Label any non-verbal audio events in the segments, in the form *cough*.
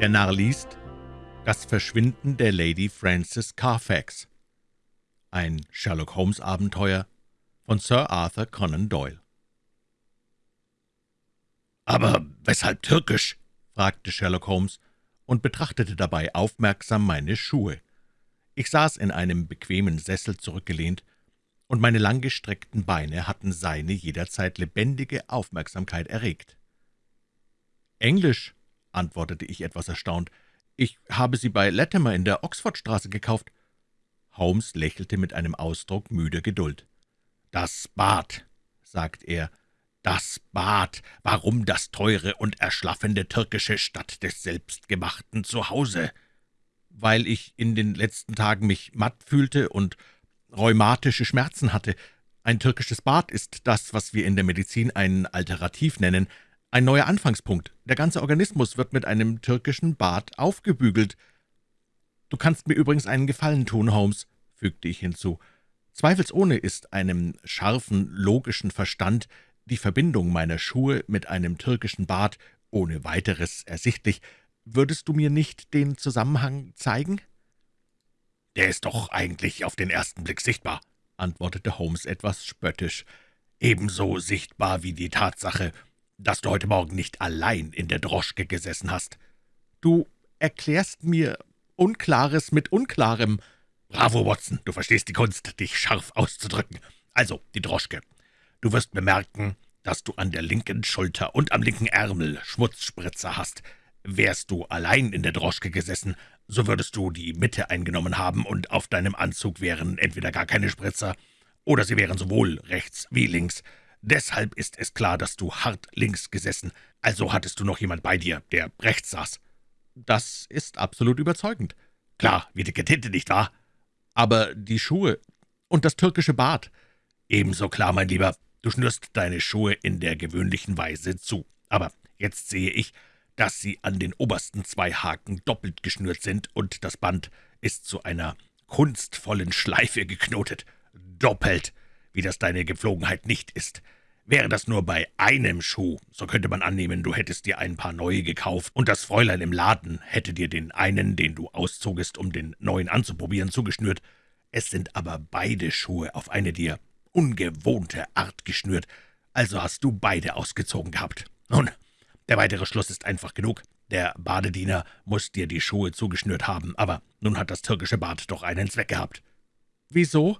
Der Narr liest Das Verschwinden der Lady Frances Carfax. Ein Sherlock-Holmes-Abenteuer von Sir Arthur Conan Doyle. »Aber weshalb türkisch?« fragte Sherlock Holmes und betrachtete dabei aufmerksam meine Schuhe. Ich saß in einem bequemen Sessel zurückgelehnt, und meine langgestreckten Beine hatten seine jederzeit lebendige Aufmerksamkeit erregt. »Englisch«, antwortete ich etwas erstaunt. »Ich habe sie bei Latimer in der Oxfordstraße gekauft.« Holmes lächelte mit einem Ausdruck müder Geduld. »Das Bad«, sagt er, »das Bad. Warum das teure und erschlaffende türkische statt des selbstgemachten Zuhause?« »Weil ich in den letzten Tagen mich matt fühlte und rheumatische Schmerzen hatte. Ein türkisches Bad ist das, was wir in der Medizin ein Alterativ nennen, ein neuer Anfangspunkt. Der ganze Organismus wird mit einem türkischen Bad aufgebügelt. »Du kannst mir übrigens einen Gefallen tun, Holmes«, fügte ich hinzu. »Zweifelsohne ist einem scharfen, logischen Verstand die Verbindung meiner Schuhe mit einem türkischen Bad ohne weiteres ersichtlich. Würdest du mir nicht den Zusammenhang zeigen?« »Der ist doch eigentlich auf den ersten Blick sichtbar«, antwortete Holmes etwas spöttisch. »Ebenso sichtbar wie die Tatsache, dass du heute Morgen nicht allein in der Droschke gesessen hast.« »Du erklärst mir Unklares mit Unklarem.« »Bravo, Watson, du verstehst die Kunst, dich scharf auszudrücken. Also, die Droschke. Du wirst bemerken, dass du an der linken Schulter und am linken Ärmel Schmutzspritzer hast. Wärst du allein in der Droschke gesessen, so würdest du die Mitte eingenommen haben, und auf deinem Anzug wären entweder gar keine Spritzer, oder sie wären sowohl rechts wie links. Deshalb ist es klar, dass du hart links gesessen, also hattest du noch jemand bei dir, der rechts saß.« »Das ist absolut überzeugend.« »Klar, wie dicke Tinte, nicht wahr?« »Aber die Schuhe und das türkische Bad?« »Ebenso klar, mein Lieber. Du schnürst deine Schuhe in der gewöhnlichen Weise zu. Aber jetzt sehe ich, dass sie an den obersten zwei Haken doppelt geschnürt sind, und das Band ist zu einer kunstvollen Schleife geknotet. Doppelt, wie das deine Gepflogenheit nicht ist. Wäre das nur bei einem Schuh, so könnte man annehmen, du hättest dir ein paar neue gekauft, und das Fräulein im Laden hätte dir den einen, den du auszogest, um den neuen anzuprobieren, zugeschnürt. Es sind aber beide Schuhe auf eine dir ungewohnte Art geschnürt, also hast du beide ausgezogen gehabt. Nun, der weitere Schluss ist einfach genug. Der Badediener muss dir die Schuhe zugeschnürt haben, aber nun hat das türkische Bad doch einen Zweck gehabt.« »Wieso?«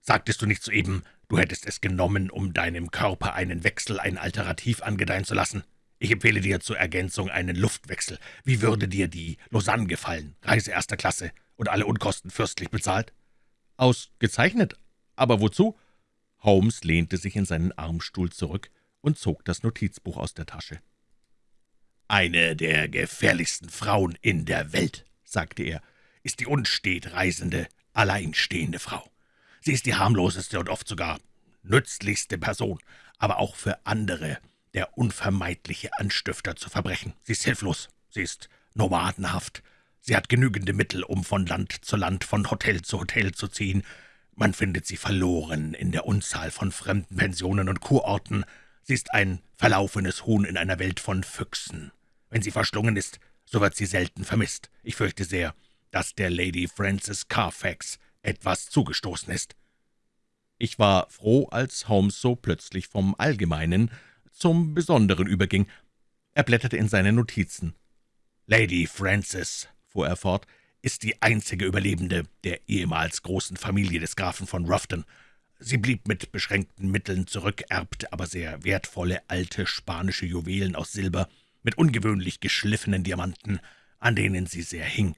»Sagtest du nicht soeben, du hättest es genommen, um deinem Körper einen Wechsel, ein Alterativ angedeihen zu lassen? Ich empfehle dir zur Ergänzung einen Luftwechsel. Wie würde dir die Lausanne gefallen? Reise erster Klasse und alle Unkosten fürstlich bezahlt?« »Ausgezeichnet. Aber wozu?« Holmes lehnte sich in seinen Armstuhl zurück und zog das Notizbuch aus der Tasche. »Eine der gefährlichsten Frauen in der Welt«, sagte er, »ist die unstet reisende, alleinstehende Frau. Sie ist die harmloseste und oft sogar nützlichste Person, aber auch für andere der unvermeidliche Anstifter zu Verbrechen. Sie ist hilflos, sie ist nomadenhaft, sie hat genügende Mittel, um von Land zu Land, von Hotel zu Hotel zu ziehen. Man findet sie verloren in der Unzahl von fremden Pensionen und Kurorten. Sie ist ein verlaufenes Huhn in einer Welt von Füchsen. Wenn sie verschlungen ist, so wird sie selten vermisst. Ich fürchte sehr, dass der Lady Frances Carfax etwas zugestoßen ist.« Ich war froh, als Holmes so plötzlich vom Allgemeinen zum Besonderen überging. Er blätterte in seine Notizen. »Lady Frances«, fuhr er fort, »ist die einzige Überlebende der ehemals großen Familie des Grafen von Ruffton. Sie blieb mit beschränkten Mitteln zurück, erbte aber sehr wertvolle alte spanische Juwelen aus Silber mit ungewöhnlich geschliffenen Diamanten, an denen sie sehr hing.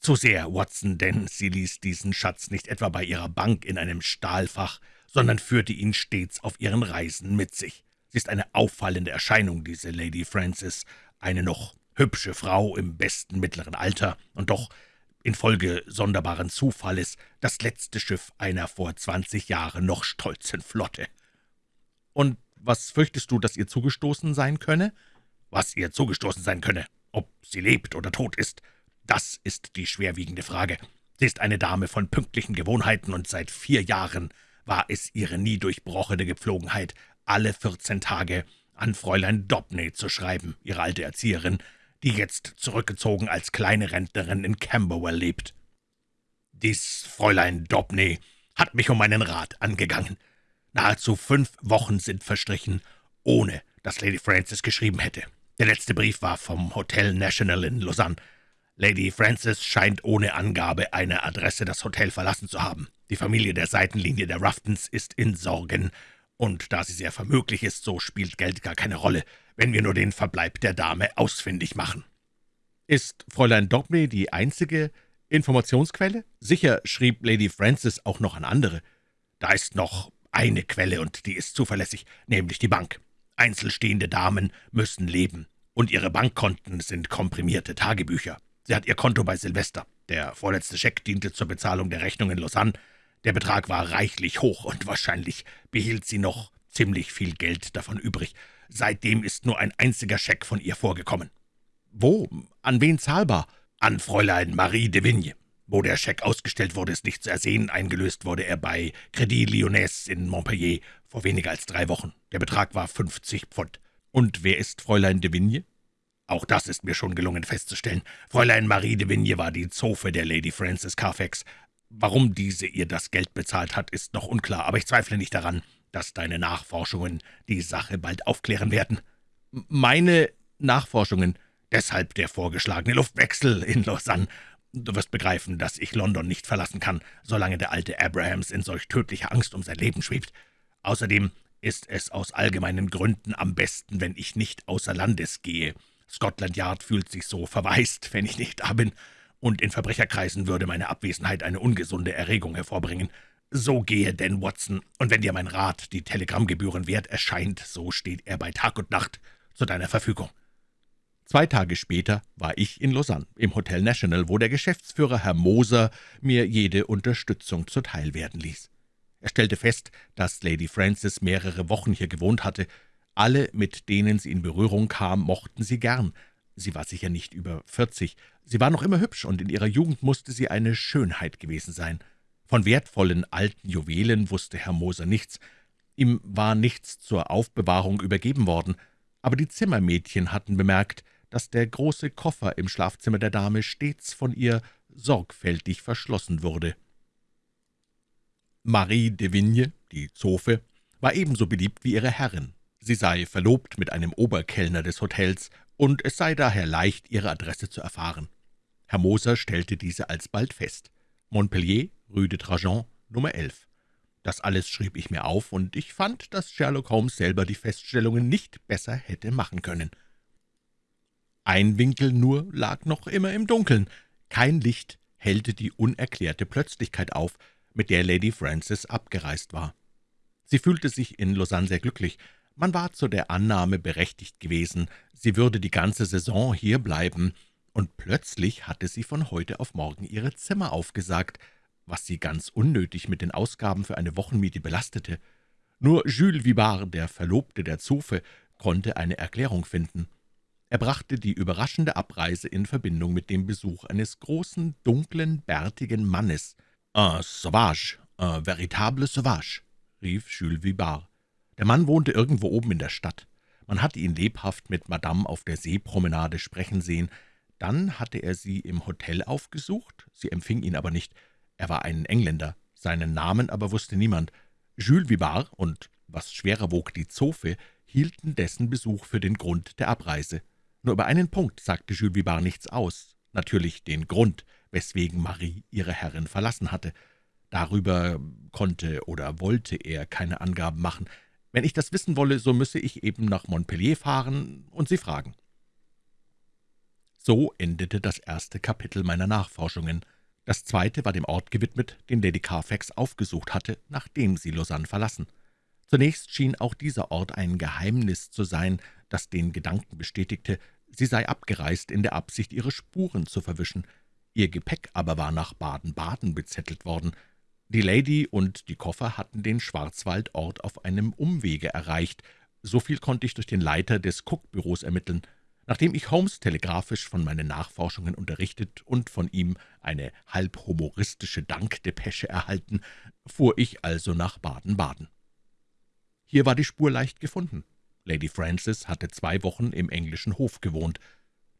Zu sehr, Watson, denn sie ließ diesen Schatz nicht etwa bei ihrer Bank in einem Stahlfach, sondern führte ihn stets auf ihren Reisen mit sich. Sie ist eine auffallende Erscheinung, diese Lady Frances, eine noch hübsche Frau im besten mittleren Alter und doch infolge sonderbaren Zufalles das letzte Schiff einer vor zwanzig Jahren noch stolzen Flotte. »Und was fürchtest du, dass ihr zugestoßen sein könne?« »Was ihr zugestoßen sein könne, ob sie lebt oder tot ist, das ist die schwerwiegende Frage. Sie ist eine Dame von pünktlichen Gewohnheiten, und seit vier Jahren war es ihre nie durchbrochene Gepflogenheit, alle vierzehn Tage an Fräulein Dobney zu schreiben, ihre alte Erzieherin, die jetzt zurückgezogen als kleine Rentnerin in Camberwell lebt. Dies Fräulein Dobney hat mich um meinen Rat angegangen. Nahezu fünf Wochen sind verstrichen, ohne dass Lady Frances geschrieben hätte. Der letzte Brief war vom Hotel National in Lausanne. Lady Frances scheint ohne Angabe einer Adresse das Hotel verlassen zu haben. Die Familie der Seitenlinie der Ruftons ist in Sorgen, und da sie sehr vermöglich ist, so spielt Geld gar keine Rolle, wenn wir nur den Verbleib der Dame ausfindig machen. Ist Fräulein Dobney die einzige Informationsquelle? Sicher schrieb Lady Frances auch noch an andere. Da ist noch eine Quelle, und die ist zuverlässig, nämlich die Bank. Einzelstehende Damen müssen leben, und ihre Bankkonten sind komprimierte Tagebücher. Sie hat ihr Konto bei Silvester. Der vorletzte Scheck diente zur Bezahlung der Rechnung in Lausanne. Der Betrag war reichlich hoch, und wahrscheinlich behielt sie noch ziemlich viel Geld davon übrig. Seitdem ist nur ein einziger Scheck von ihr vorgekommen. Wo? An wen zahlbar? An Fräulein Marie de Vigne. Wo der Scheck ausgestellt wurde, ist nicht zu ersehen. Eingelöst wurde er bei Credit Lyonnais in Montpellier vor weniger als drei Wochen. Der Betrag war 50 Pfund. Und wer ist Fräulein de Vigne? Auch das ist mir schon gelungen festzustellen. Fräulein Marie de Vigne war die Zofe der Lady Frances Carfax. Warum diese ihr das Geld bezahlt hat, ist noch unklar, aber ich zweifle nicht daran, dass deine Nachforschungen die Sache bald aufklären werden. Meine Nachforschungen? Deshalb der vorgeschlagene Luftwechsel in Lausanne. Du wirst begreifen, dass ich London nicht verlassen kann, solange der alte Abrahams in solch tödlicher Angst um sein Leben schwebt. Außerdem ist es aus allgemeinen Gründen am besten, wenn ich nicht außer Landes gehe. Scotland Yard fühlt sich so verwaist, wenn ich nicht da bin, und in Verbrecherkreisen würde meine Abwesenheit eine ungesunde Erregung hervorbringen. So gehe denn, Watson, und wenn dir mein Rat die Telegrammgebühren wert erscheint, so steht er bei Tag und Nacht zu deiner Verfügung. Zwei Tage später war ich in Lausanne, im Hotel National, wo der Geschäftsführer Herr Moser mir jede Unterstützung zuteil werden ließ. Er stellte fest, dass Lady Frances mehrere Wochen hier gewohnt hatte. Alle, mit denen sie in Berührung kam, mochten sie gern. Sie war sicher nicht über vierzig. Sie war noch immer hübsch, und in ihrer Jugend musste sie eine Schönheit gewesen sein. Von wertvollen alten Juwelen wusste Herr Moser nichts. Ihm war nichts zur Aufbewahrung übergeben worden. Aber die Zimmermädchen hatten bemerkt, dass der große Koffer im Schlafzimmer der Dame stets von ihr sorgfältig verschlossen wurde. Marie de Vigne, die Zofe, war ebenso beliebt wie ihre Herrin. Sie sei verlobt mit einem Oberkellner des Hotels, und es sei daher leicht, ihre Adresse zu erfahren. Herr Moser stellte diese alsbald fest. Montpellier, Rue de Trajan, Nummer 11. Das alles schrieb ich mir auf, und ich fand, dass Sherlock Holmes selber die Feststellungen nicht besser hätte machen können. Ein Winkel nur lag noch immer im Dunkeln. Kein Licht hellte die unerklärte Plötzlichkeit auf, mit der Lady Frances abgereist war. Sie fühlte sich in Lausanne sehr glücklich. Man war zu der Annahme berechtigt gewesen, sie würde die ganze Saison hier bleiben, und plötzlich hatte sie von heute auf morgen ihre Zimmer aufgesagt, was sie ganz unnötig mit den Ausgaben für eine Wochenmiete belastete. Nur Jules Vibard, der Verlobte der Zofe, konnte eine Erklärung finden. Er brachte die überraschende Abreise in Verbindung mit dem Besuch eines großen, dunklen, bärtigen Mannes. »Un sauvage, un véritable sauvage«, rief Jules Vibard. Der Mann wohnte irgendwo oben in der Stadt. Man hatte ihn lebhaft mit Madame auf der Seepromenade sprechen sehen. Dann hatte er sie im Hotel aufgesucht, sie empfing ihn aber nicht. Er war ein Engländer, seinen Namen aber wusste niemand. Jules Vibard und, was schwerer wog, die Zofe, hielten dessen Besuch für den Grund der Abreise. Nur über einen Punkt sagte Jules Vibard nichts aus, natürlich den Grund, weswegen Marie ihre Herrin verlassen hatte. Darüber konnte oder wollte er keine Angaben machen. Wenn ich das wissen wolle, so müsse ich eben nach Montpellier fahren und sie fragen. So endete das erste Kapitel meiner Nachforschungen. Das zweite war dem Ort gewidmet, den Lady Carfax aufgesucht hatte, nachdem sie Lausanne verlassen. Zunächst schien auch dieser Ort ein Geheimnis zu sein, das den Gedanken bestätigte, sie sei abgereist in der Absicht, ihre Spuren zu verwischen. Ihr Gepäck aber war nach Baden-Baden bezettelt worden. Die Lady und die Koffer hatten den Schwarzwaldort auf einem Umwege erreicht. So viel konnte ich durch den Leiter des Cook-Büros ermitteln. Nachdem ich Holmes telegrafisch von meinen Nachforschungen unterrichtet und von ihm eine halb humoristische Dankdepesche erhalten, fuhr ich also nach Baden-Baden. Hier war die Spur leicht gefunden. Lady Frances hatte zwei Wochen im englischen Hof gewohnt.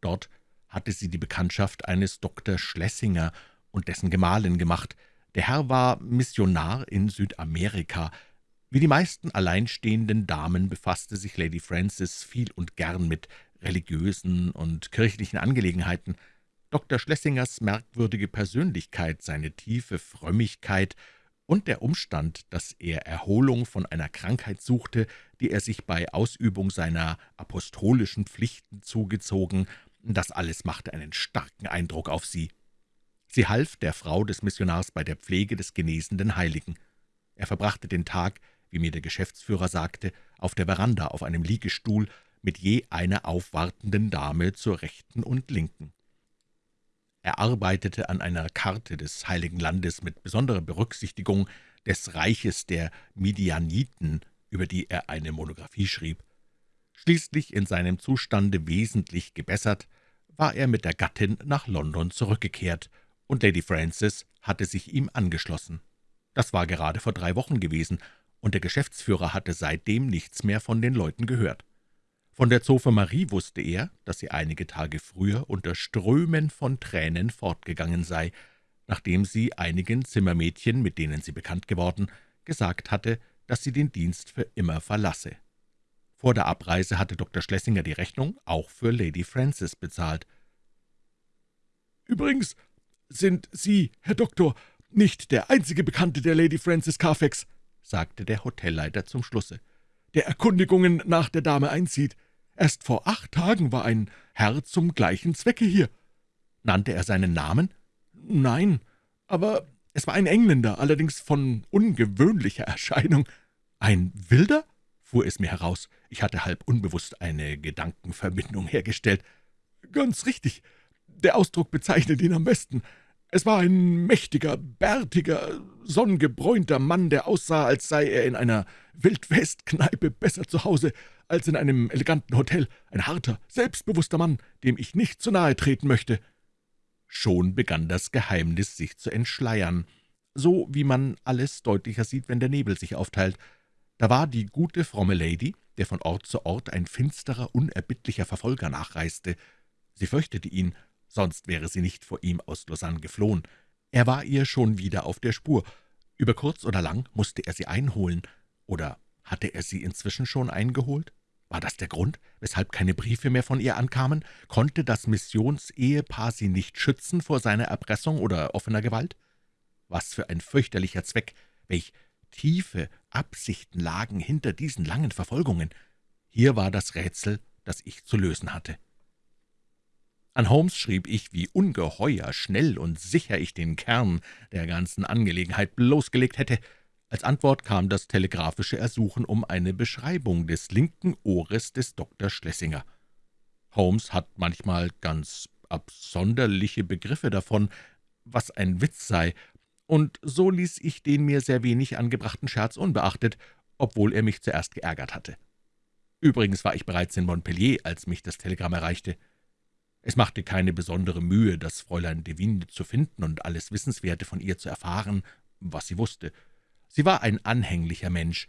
Dort hatte sie die Bekanntschaft eines Dr. Schlesinger und dessen Gemahlin gemacht. Der Herr war Missionar in Südamerika. Wie die meisten alleinstehenden Damen befasste sich Lady Frances viel und gern mit religiösen und kirchlichen Angelegenheiten. Dr. Schlessingers merkwürdige Persönlichkeit, seine tiefe Frömmigkeit und der Umstand, dass er Erholung von einer Krankheit suchte, die er sich bei Ausübung seiner apostolischen Pflichten zugezogen, das alles machte einen starken Eindruck auf sie. Sie half der Frau des Missionars bei der Pflege des genesenden Heiligen. Er verbrachte den Tag, wie mir der Geschäftsführer sagte, auf der Veranda auf einem Liegestuhl mit je einer aufwartenden Dame zur Rechten und Linken. Er arbeitete an einer Karte des Heiligen Landes mit besonderer Berücksichtigung des Reiches der Midianiten, über die er eine Monographie schrieb. Schließlich in seinem Zustande wesentlich gebessert, war er mit der Gattin nach London zurückgekehrt, und Lady Frances hatte sich ihm angeschlossen. Das war gerade vor drei Wochen gewesen, und der Geschäftsführer hatte seitdem nichts mehr von den Leuten gehört. Von der Zofe Marie wusste er, dass sie einige Tage früher unter Strömen von Tränen fortgegangen sei, nachdem sie einigen Zimmermädchen, mit denen sie bekannt geworden, gesagt hatte, dass sie den Dienst für immer verlasse. Vor der Abreise hatte Dr. Schlesinger die Rechnung auch für Lady Frances bezahlt. »Übrigens sind Sie, Herr Doktor, nicht der einzige Bekannte der Lady Frances Carfax«, sagte der Hotelleiter zum Schlusse, »der Erkundigungen nach der Dame einzieht. Erst vor acht Tagen war ein Herr zum gleichen Zwecke hier.« »Nannte er seinen Namen?« »Nein, aber es war ein Engländer, allerdings von ungewöhnlicher Erscheinung.« »Ein Wilder?« fuhr es mir heraus. Ich hatte halb unbewusst eine Gedankenverbindung hergestellt. »Ganz richtig. Der Ausdruck bezeichnet ihn am besten. Es war ein mächtiger, bärtiger, sonnengebräunter Mann, der aussah, als sei er in einer Wildwestkneipe besser zu Hause als in einem eleganten Hotel. Ein harter, selbstbewusster Mann, dem ich nicht zu nahe treten möchte.« Schon begann das Geheimnis sich zu entschleiern, so wie man alles deutlicher sieht, wenn der Nebel sich aufteilt. Da war die gute, fromme Lady, der von Ort zu Ort ein finsterer, unerbittlicher Verfolger nachreiste. Sie fürchtete ihn, sonst wäre sie nicht vor ihm aus Lausanne geflohen. Er war ihr schon wieder auf der Spur. Über kurz oder lang musste er sie einholen. Oder hatte er sie inzwischen schon eingeholt? War das der Grund, weshalb keine Briefe mehr von ihr ankamen? Konnte das Missionsehepaar sie nicht schützen vor seiner Erpressung oder offener Gewalt? Was für ein fürchterlicher Zweck, welch tiefe Absichten lagen hinter diesen langen Verfolgungen. Hier war das Rätsel, das ich zu lösen hatte. An Holmes schrieb ich, wie ungeheuer schnell und sicher ich den Kern der ganzen Angelegenheit bloßgelegt hätte. Als Antwort kam das telegrafische Ersuchen um eine Beschreibung des linken Ohres des Dr. Schlesinger. Holmes hat manchmal ganz absonderliche Begriffe davon, was ein Witz sei, und so ließ ich den mir sehr wenig angebrachten Scherz unbeachtet, obwohl er mich zuerst geärgert hatte. Übrigens war ich bereits in Montpellier, als mich das Telegramm erreichte. Es machte keine besondere Mühe, das Fräulein Devine zu finden und alles Wissenswerte von ihr zu erfahren, was sie wusste. Sie war ein anhänglicher Mensch,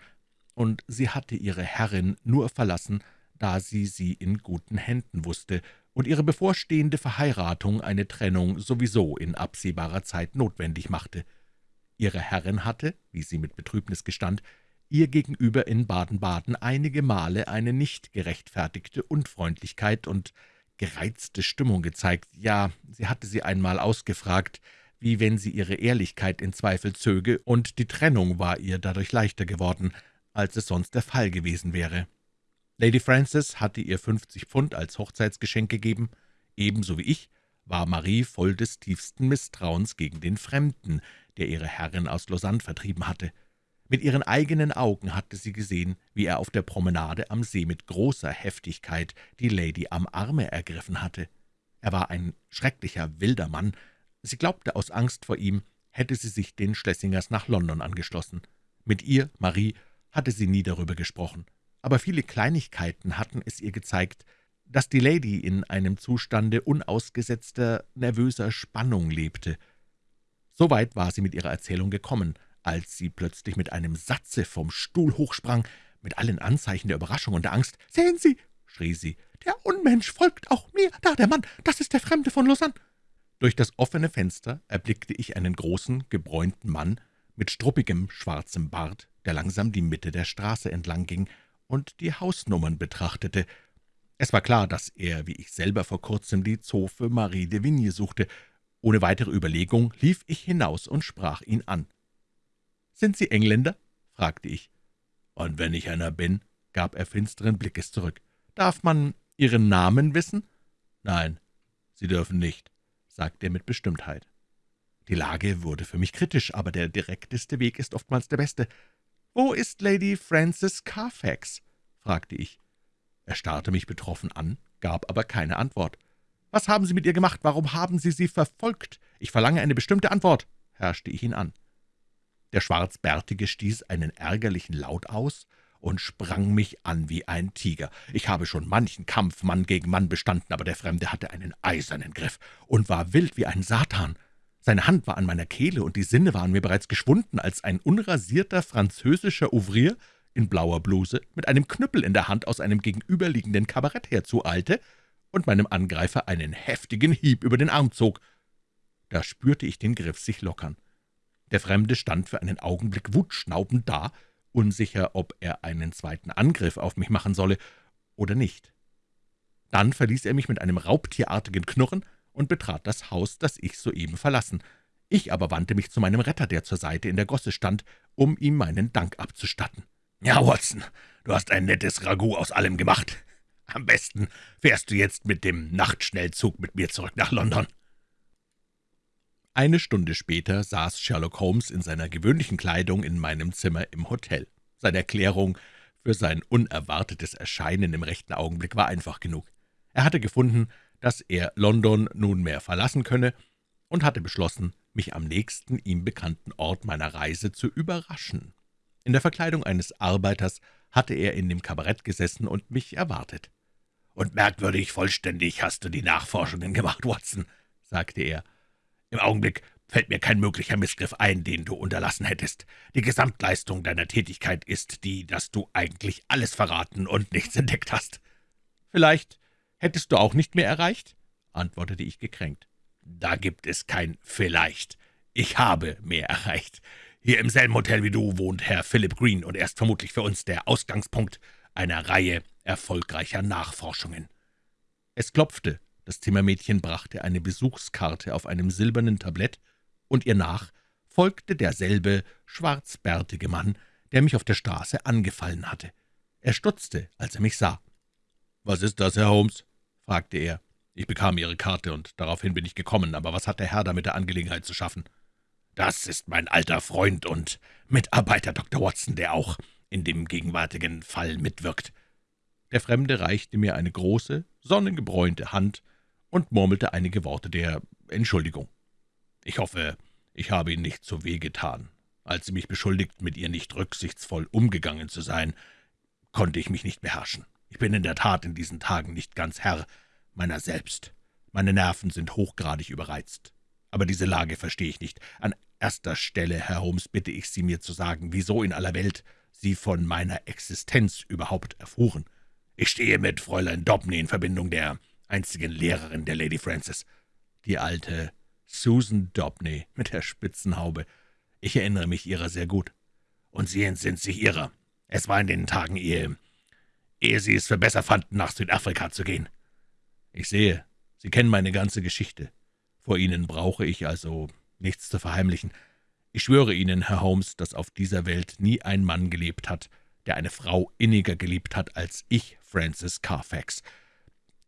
und sie hatte ihre Herrin nur verlassen, da sie sie in guten Händen wusste und ihre bevorstehende Verheiratung eine Trennung sowieso in absehbarer Zeit notwendig machte. Ihre Herrin hatte, wie sie mit Betrübnis gestand, ihr gegenüber in Baden-Baden einige Male eine nicht gerechtfertigte Unfreundlichkeit und gereizte Stimmung gezeigt, ja, sie hatte sie einmal ausgefragt, wie wenn sie ihre Ehrlichkeit in Zweifel zöge, und die Trennung war ihr dadurch leichter geworden, als es sonst der Fall gewesen wäre. Lady Frances hatte ihr fünfzig Pfund als Hochzeitsgeschenk gegeben, ebenso wie ich, war Marie voll des tiefsten Misstrauens gegen den Fremden, der ihre Herrin aus Lausanne vertrieben hatte. Mit ihren eigenen Augen hatte sie gesehen, wie er auf der Promenade am See mit großer Heftigkeit die Lady am Arme ergriffen hatte. Er war ein schrecklicher, wilder Mann. Sie glaubte, aus Angst vor ihm hätte sie sich den Schlessingers nach London angeschlossen. Mit ihr, Marie, hatte sie nie darüber gesprochen, aber viele Kleinigkeiten hatten es ihr gezeigt, dass die Lady in einem Zustande unausgesetzter, nervöser Spannung lebte. Soweit war sie mit ihrer Erzählung gekommen, als sie plötzlich mit einem Satze vom Stuhl hochsprang, mit allen Anzeichen der Überraschung und der Angst. »Sehen Sie«, schrie sie, Der Unmensch folgt auch mir. Da, der Mann, das ist der Fremde von Lausanne.« Durch das offene Fenster erblickte ich einen großen, gebräunten Mann mit struppigem, schwarzem Bart, der langsam die Mitte der Straße entlang ging und die Hausnummern betrachtete. Es war klar, dass er, wie ich selber vor kurzem, die Zofe Marie de Vigne suchte. Ohne weitere Überlegung lief ich hinaus und sprach ihn an. »Sind Sie Engländer?« fragte ich. »Und wenn ich einer bin?« gab er finsteren Blickes zurück. »Darf man Ihren Namen wissen?« »Nein, Sie dürfen nicht«, sagte er mit Bestimmtheit. Die Lage wurde für mich kritisch, aber der direkteste Weg ist oftmals der beste. »Wo ist Lady Frances Carfax?« fragte ich. Er starrte mich betroffen an, gab aber keine Antwort. »Was haben Sie mit ihr gemacht? Warum haben Sie sie verfolgt? Ich verlange eine bestimmte Antwort«, herrschte ich ihn an. Der Schwarzbärtige stieß einen ärgerlichen Laut aus und sprang mich an wie ein Tiger. Ich habe schon manchen Kampf Mann gegen Mann bestanden, aber der Fremde hatte einen eisernen Griff und war wild wie ein Satan. Seine Hand war an meiner Kehle, und die Sinne waren mir bereits geschwunden, als ein unrasierter französischer Ouvrier in blauer Bluse mit einem Knüppel in der Hand aus einem gegenüberliegenden Kabarett herzueilte und meinem Angreifer einen heftigen Hieb über den Arm zog. Da spürte ich den Griff sich lockern. Der Fremde stand für einen Augenblick wutschnaubend da, unsicher, ob er einen zweiten Angriff auf mich machen solle oder nicht. Dann verließ er mich mit einem raubtierartigen Knurren und betrat das Haus, das ich soeben verlassen. Ich aber wandte mich zu meinem Retter, der zur Seite in der Gosse stand, um ihm meinen Dank abzustatten. »Ja, Watson, du hast ein nettes Ragout aus allem gemacht. Am besten fährst du jetzt mit dem Nachtschnellzug mit mir zurück nach London.« Eine Stunde später saß Sherlock Holmes in seiner gewöhnlichen Kleidung in meinem Zimmer im Hotel. Seine Erklärung für sein unerwartetes Erscheinen im rechten Augenblick war einfach genug. Er hatte gefunden, dass er London nunmehr verlassen könne und hatte beschlossen, mich am nächsten ihm bekannten Ort meiner Reise zu überraschen. In der Verkleidung eines Arbeiters hatte er in dem Kabarett gesessen und mich erwartet. »Und merkwürdig vollständig hast du die Nachforschungen gemacht, Watson«, sagte er. Im Augenblick fällt mir kein möglicher Missgriff ein, den du unterlassen hättest. Die Gesamtleistung deiner Tätigkeit ist die, dass du eigentlich alles verraten und nichts entdeckt hast.« »Vielleicht hättest du auch nicht mehr erreicht?« antwortete ich gekränkt. »Da gibt es kein »vielleicht«. Ich habe mehr erreicht. Hier im selben Hotel wie du wohnt Herr Philip Green, und er ist vermutlich für uns der Ausgangspunkt einer Reihe erfolgreicher Nachforschungen.« Es klopfte, das Zimmermädchen brachte eine Besuchskarte auf einem silbernen Tablett, und ihr nach folgte derselbe schwarzbärtige Mann, der mich auf der Straße angefallen hatte. Er stutzte, als er mich sah. »Was ist das, Herr Holmes?« fragte er. »Ich bekam Ihre Karte, und daraufhin bin ich gekommen, aber was hat der Herr da mit der Angelegenheit zu schaffen?« »Das ist mein alter Freund und Mitarbeiter Dr. Watson, der auch in dem gegenwärtigen Fall mitwirkt.« Der Fremde reichte mir eine große, sonnengebräunte Hand und murmelte einige Worte der Entschuldigung. »Ich hoffe, ich habe Ihnen nicht zu weh getan. Als Sie mich beschuldigt, mit ihr nicht rücksichtsvoll umgegangen zu sein, konnte ich mich nicht beherrschen. Ich bin in der Tat in diesen Tagen nicht ganz Herr meiner selbst. Meine Nerven sind hochgradig überreizt. Aber diese Lage verstehe ich nicht. An erster Stelle, Herr Holmes, bitte ich Sie, mir zu sagen, wieso in aller Welt Sie von meiner Existenz überhaupt erfuhren. Ich stehe mit Fräulein Dobney in Verbindung, der einzigen Lehrerin der Lady Frances. Die alte Susan Dobney mit der Spitzenhaube. Ich erinnere mich ihrer sehr gut. Und Sie entsinnt sich ihrer. Es war in den Tagen, ehe, ehe Sie es für besser fanden, nach Südafrika zu gehen. Ich sehe, Sie kennen meine ganze Geschichte. Vor Ihnen brauche ich also nichts zu verheimlichen. Ich schwöre Ihnen, Herr Holmes, dass auf dieser Welt nie ein Mann gelebt hat, der eine Frau inniger geliebt hat als ich, Francis Carfax.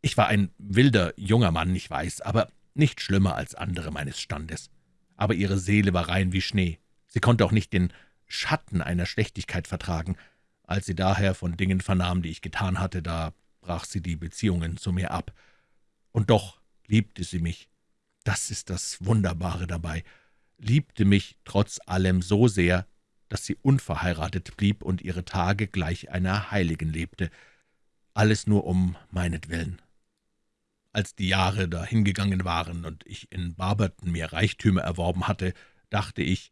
Ich war ein wilder, junger Mann, ich weiß, aber nicht schlimmer als andere meines Standes. Aber ihre Seele war rein wie Schnee. Sie konnte auch nicht den Schatten einer Schlechtigkeit vertragen. Als sie daher von Dingen vernahm, die ich getan hatte, da brach sie die Beziehungen zu mir ab. Und doch liebte sie mich. Das ist das Wunderbare dabei. Liebte mich trotz allem so sehr, dass sie unverheiratet blieb und ihre Tage gleich einer Heiligen lebte. Alles nur um meinetwillen. Als die Jahre dahingegangen waren und ich in Barberton mir Reichtümer erworben hatte, dachte ich,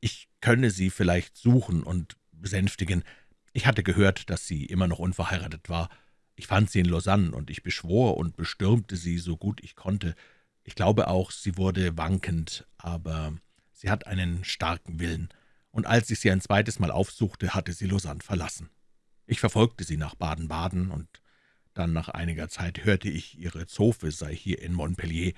ich könne sie vielleicht suchen und besänftigen. Ich hatte gehört, dass sie immer noch unverheiratet war. Ich fand sie in Lausanne, und ich beschwor und bestürmte sie, so gut ich konnte. Ich glaube auch, sie wurde wankend, aber sie hat einen starken Willen, und als ich sie ein zweites Mal aufsuchte, hatte sie Lausanne verlassen. Ich verfolgte sie nach Baden-Baden, und dann nach einiger Zeit hörte ich, ihre Zofe sei hier in Montpellier.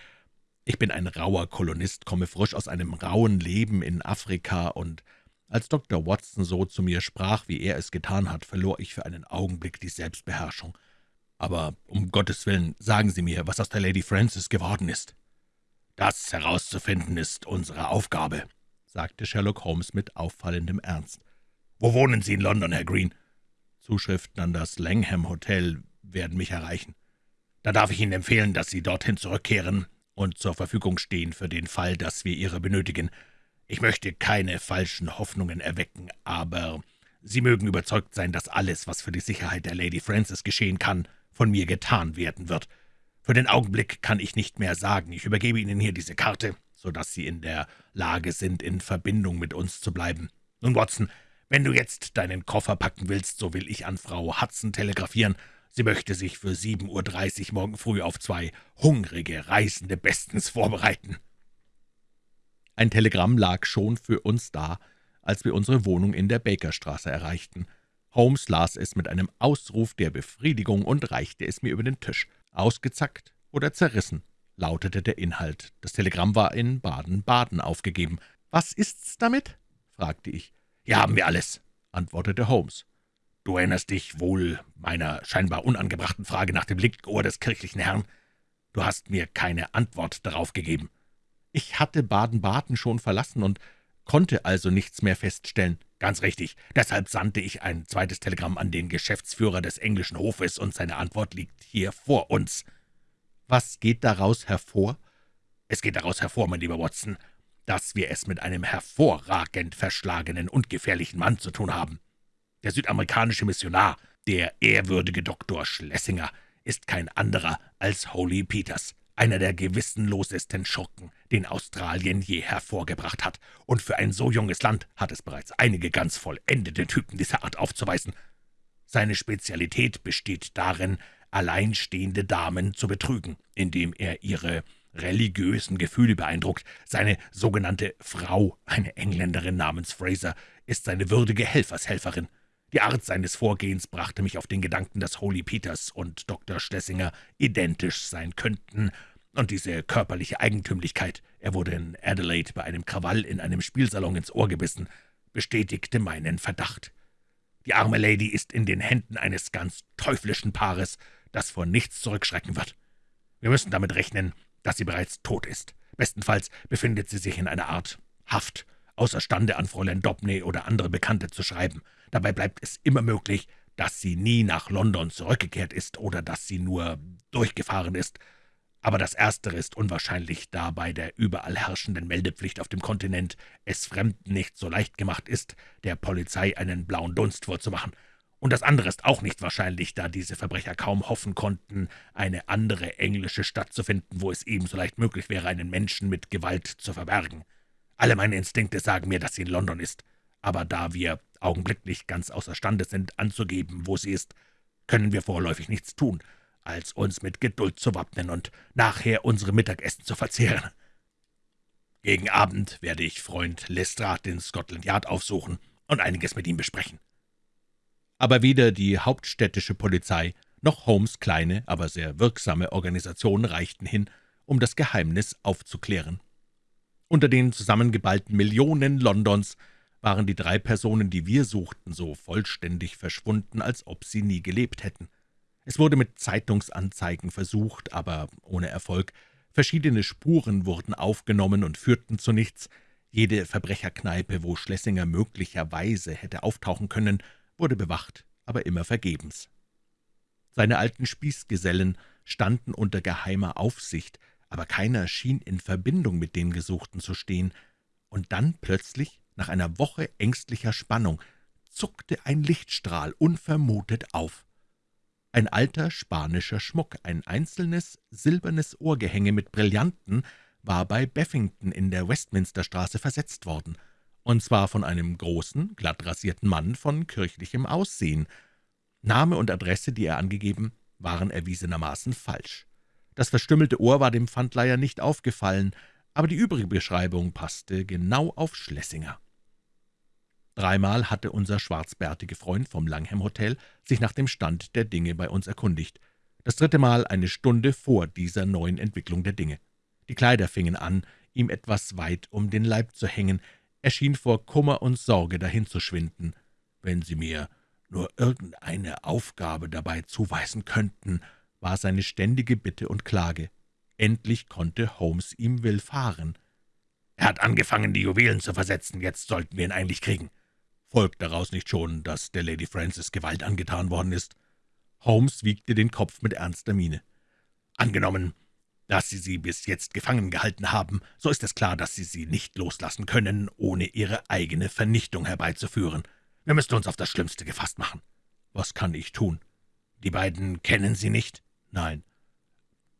Ich bin ein rauer Kolonist, komme frisch aus einem rauen Leben in Afrika, und als Dr. Watson so zu mir sprach, wie er es getan hat, verlor ich für einen Augenblick die Selbstbeherrschung. Aber um Gottes Willen, sagen Sie mir, was aus der Lady Frances geworden ist. Das herauszufinden ist unsere Aufgabe, sagte Sherlock Holmes mit auffallendem Ernst. »Wo wohnen Sie in London, Herr Green?« »Zuschriften an das Langham Hotel werden mich erreichen. Da darf ich Ihnen empfehlen, dass Sie dorthin zurückkehren und zur Verfügung stehen für den Fall, dass wir Ihre benötigen. Ich möchte keine falschen Hoffnungen erwecken, aber Sie mögen überzeugt sein, dass alles, was für die Sicherheit der Lady Frances geschehen kann, von mir getan werden wird. Für den Augenblick kann ich nicht mehr sagen. Ich übergebe Ihnen hier diese Karte, so dass Sie in der Lage sind, in Verbindung mit uns zu bleiben. Nun, Watson, wenn du jetzt deinen Koffer packen willst, so will ich an Frau Hudson telegrafieren. Sie möchte sich für 7.30 Uhr morgen früh auf zwei hungrige Reisende bestens vorbereiten.« Ein Telegramm lag schon für uns da, als wir unsere Wohnung in der Bakerstraße erreichten. Holmes las es mit einem Ausruf der Befriedigung und reichte es mir über den Tisch. Ausgezackt oder zerrissen, lautete der Inhalt. Das Telegramm war in Baden-Baden aufgegeben. »Was ist's damit?« fragte ich. »Hier haben wir alles«, antwortete Holmes. »Du erinnerst dich wohl meiner scheinbar unangebrachten Frage nach dem Lichtohr des kirchlichen Herrn? Du hast mir keine Antwort darauf gegeben.« »Ich hatte Baden-Baden schon verlassen und konnte also nichts mehr feststellen.« »Ganz richtig. Deshalb sandte ich ein zweites Telegramm an den Geschäftsführer des englischen Hofes, und seine Antwort liegt hier vor uns.« »Was geht daraus hervor?« »Es geht daraus hervor, mein lieber Watson, dass wir es mit einem hervorragend verschlagenen und gefährlichen Mann zu tun haben. Der südamerikanische Missionar, der ehrwürdige Dr. Schlesinger, ist kein anderer als Holy Peters einer der gewissenlosesten Schurken, den Australien je hervorgebracht hat, und für ein so junges Land hat es bereits einige ganz vollendete Typen dieser Art aufzuweisen. Seine Spezialität besteht darin, alleinstehende Damen zu betrügen, indem er ihre religiösen Gefühle beeindruckt. Seine sogenannte Frau, eine Engländerin namens Fraser, ist seine würdige Helfershelferin. Die Art seines Vorgehens brachte mich auf den Gedanken, dass Holy Peters und Dr. Schlesinger identisch sein könnten, und diese körperliche Eigentümlichkeit, er wurde in Adelaide bei einem Krawall in einem Spielsalon ins Ohr gebissen, bestätigte meinen Verdacht. Die arme Lady ist in den Händen eines ganz teuflischen Paares, das vor nichts zurückschrecken wird. Wir müssen damit rechnen, dass sie bereits tot ist. Bestenfalls befindet sie sich in einer Art Haft, außerstande an Fräulein Dobney oder andere Bekannte zu schreiben. Dabei bleibt es immer möglich, dass sie nie nach London zurückgekehrt ist oder dass sie nur durchgefahren ist. Aber das Erstere ist unwahrscheinlich, da bei der überall herrschenden Meldepflicht auf dem Kontinent es Fremden nicht so leicht gemacht ist, der Polizei einen blauen Dunst vorzumachen. Und das andere ist auch nicht wahrscheinlich, da diese Verbrecher kaum hoffen konnten, eine andere englische Stadt zu finden, wo es ebenso leicht möglich wäre, einen Menschen mit Gewalt zu verbergen. Alle meine Instinkte sagen mir, dass sie in London ist, aber da wir augenblicklich ganz außerstande sind, anzugeben, wo sie ist, können wir vorläufig nichts tun, als uns mit Geduld zu wappnen und nachher unsere Mittagessen zu verzehren. Gegen Abend werde ich Freund Lestrade in Scotland Yard aufsuchen und einiges mit ihm besprechen.« Aber weder die hauptstädtische Polizei noch Holmes' kleine, aber sehr wirksame Organisation reichten hin, um das Geheimnis aufzuklären. Unter den zusammengeballten Millionen Londons waren die drei Personen, die wir suchten, so vollständig verschwunden, als ob sie nie gelebt hätten. Es wurde mit Zeitungsanzeigen versucht, aber ohne Erfolg. Verschiedene Spuren wurden aufgenommen und führten zu nichts. Jede Verbrecherkneipe, wo Schlesinger möglicherweise hätte auftauchen können, wurde bewacht, aber immer vergebens. Seine alten Spießgesellen standen unter geheimer Aufsicht, aber keiner schien in Verbindung mit den Gesuchten zu stehen. Und dann plötzlich nach einer Woche ängstlicher Spannung zuckte ein Lichtstrahl unvermutet auf. Ein alter spanischer Schmuck, ein einzelnes silbernes Ohrgehänge mit Brillanten, war bei Beffington in der Westminsterstraße versetzt worden, und zwar von einem großen, glattrasierten Mann von kirchlichem Aussehen. Name und Adresse, die er angegeben, waren erwiesenermaßen falsch. Das verstümmelte Ohr war dem Pfandleiher nicht aufgefallen, aber die übrige Beschreibung passte genau auf Schlesinger. Dreimal hatte unser schwarzbärtige Freund vom Langham Hotel sich nach dem Stand der Dinge bei uns erkundigt. Das dritte Mal eine Stunde vor dieser neuen Entwicklung der Dinge. Die Kleider fingen an, ihm etwas weit um den Leib zu hängen. Er schien vor Kummer und Sorge dahinzuschwinden. »Wenn Sie mir nur irgendeine Aufgabe dabei zuweisen könnten«, war seine ständige Bitte und Klage. Endlich konnte Holmes ihm willfahren. »Er hat angefangen, die Juwelen zu versetzen, jetzt sollten wir ihn eigentlich kriegen.« Folgt daraus nicht schon, dass der Lady Frances Gewalt angetan worden ist? Holmes wiegte den Kopf mit ernster Miene. »Angenommen, dass Sie sie bis jetzt gefangen gehalten haben, so ist es klar, dass Sie sie nicht loslassen können, ohne Ihre eigene Vernichtung herbeizuführen. Wir müssen uns auf das Schlimmste gefasst machen.« »Was kann ich tun?« »Die beiden kennen Sie nicht?« »Nein.«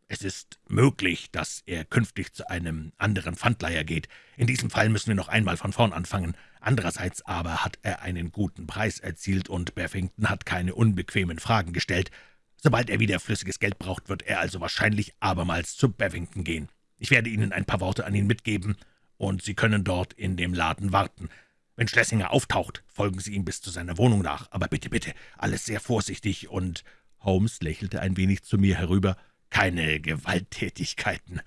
es ist möglich, dass er künftig zu einem anderen Pfandleiher geht. In diesem Fall müssen wir noch einmal von vorn anfangen. Andererseits aber hat er einen guten Preis erzielt, und Beffington hat keine unbequemen Fragen gestellt. Sobald er wieder flüssiges Geld braucht, wird er also wahrscheinlich abermals zu Bevington gehen. Ich werde Ihnen ein paar Worte an ihn mitgeben, und Sie können dort in dem Laden warten. Wenn Schlesinger auftaucht, folgen Sie ihm bis zu seiner Wohnung nach. Aber bitte, bitte, alles sehr vorsichtig und...« Holmes lächelte ein wenig zu mir herüber keine Gewalttätigkeiten.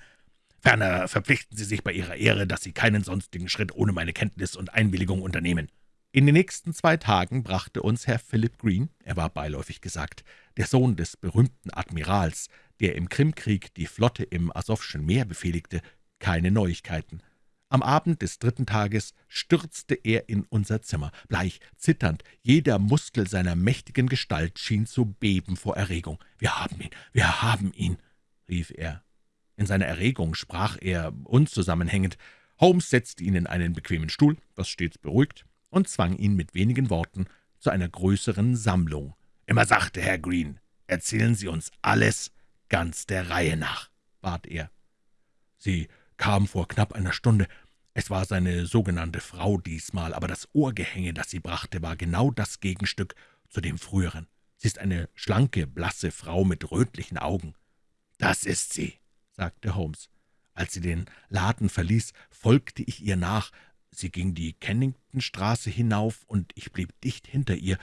Ferner verpflichten Sie sich bei Ihrer Ehre, dass Sie keinen sonstigen Schritt ohne meine Kenntnis und Einwilligung unternehmen.« In den nächsten zwei Tagen brachte uns Herr Philip Green, er war beiläufig gesagt, der Sohn des berühmten Admirals, der im Krimkrieg die Flotte im Asowschen Meer befehligte, keine Neuigkeiten. Am Abend des dritten Tages stürzte er in unser Zimmer, bleich, zitternd, jeder Muskel seiner mächtigen Gestalt schien zu beben vor Erregung. »Wir haben ihn, wir haben ihn«, rief er. In seiner Erregung sprach er unzusammenhängend. Holmes setzte ihn in einen bequemen Stuhl, was stets beruhigt, und zwang ihn mit wenigen Worten zu einer größeren Sammlung. »Immer sachte, Herr Green, erzählen Sie uns alles ganz der Reihe nach«, bat er. »Sie kam vor knapp einer Stunde. Es war seine sogenannte Frau diesmal, aber das Ohrgehänge, das sie brachte, war genau das Gegenstück zu dem früheren. Sie ist eine schlanke, blasse Frau mit rötlichen Augen.« »Das ist sie«, sagte Holmes. Als sie den Laden verließ, folgte ich ihr nach. Sie ging die Kenningtonstraße hinauf, und ich blieb dicht hinter ihr.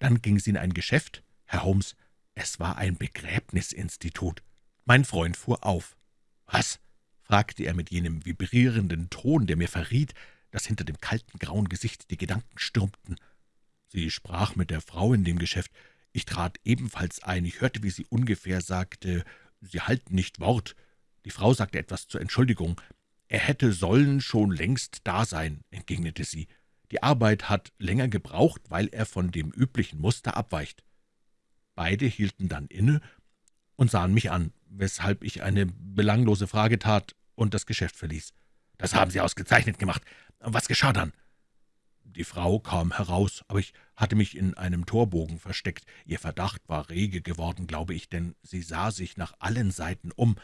Dann ging sie in ein Geschäft. Herr Holmes, es war ein Begräbnisinstitut. Mein Freund fuhr auf. »Was?« Fragte er mit jenem vibrierenden Ton, der mir verriet, dass hinter dem kalten, grauen Gesicht die Gedanken stürmten. Sie sprach mit der Frau in dem Geschäft. Ich trat ebenfalls ein. Ich hörte, wie sie ungefähr sagte, »Sie halten nicht Wort.« Die Frau sagte etwas zur Entschuldigung. »Er hätte sollen schon längst da sein«, entgegnete sie. »Die Arbeit hat länger gebraucht, weil er von dem üblichen Muster abweicht.« Beide hielten dann inne und sahen mich an, weshalb ich eine belanglose Frage tat und das Geschäft verließ. »Das haben Sie ausgezeichnet gemacht. Was geschah dann?« Die Frau kam heraus, aber ich hatte mich in einem Torbogen versteckt. Ihr Verdacht war rege geworden, glaube ich, denn sie sah sich nach allen Seiten um.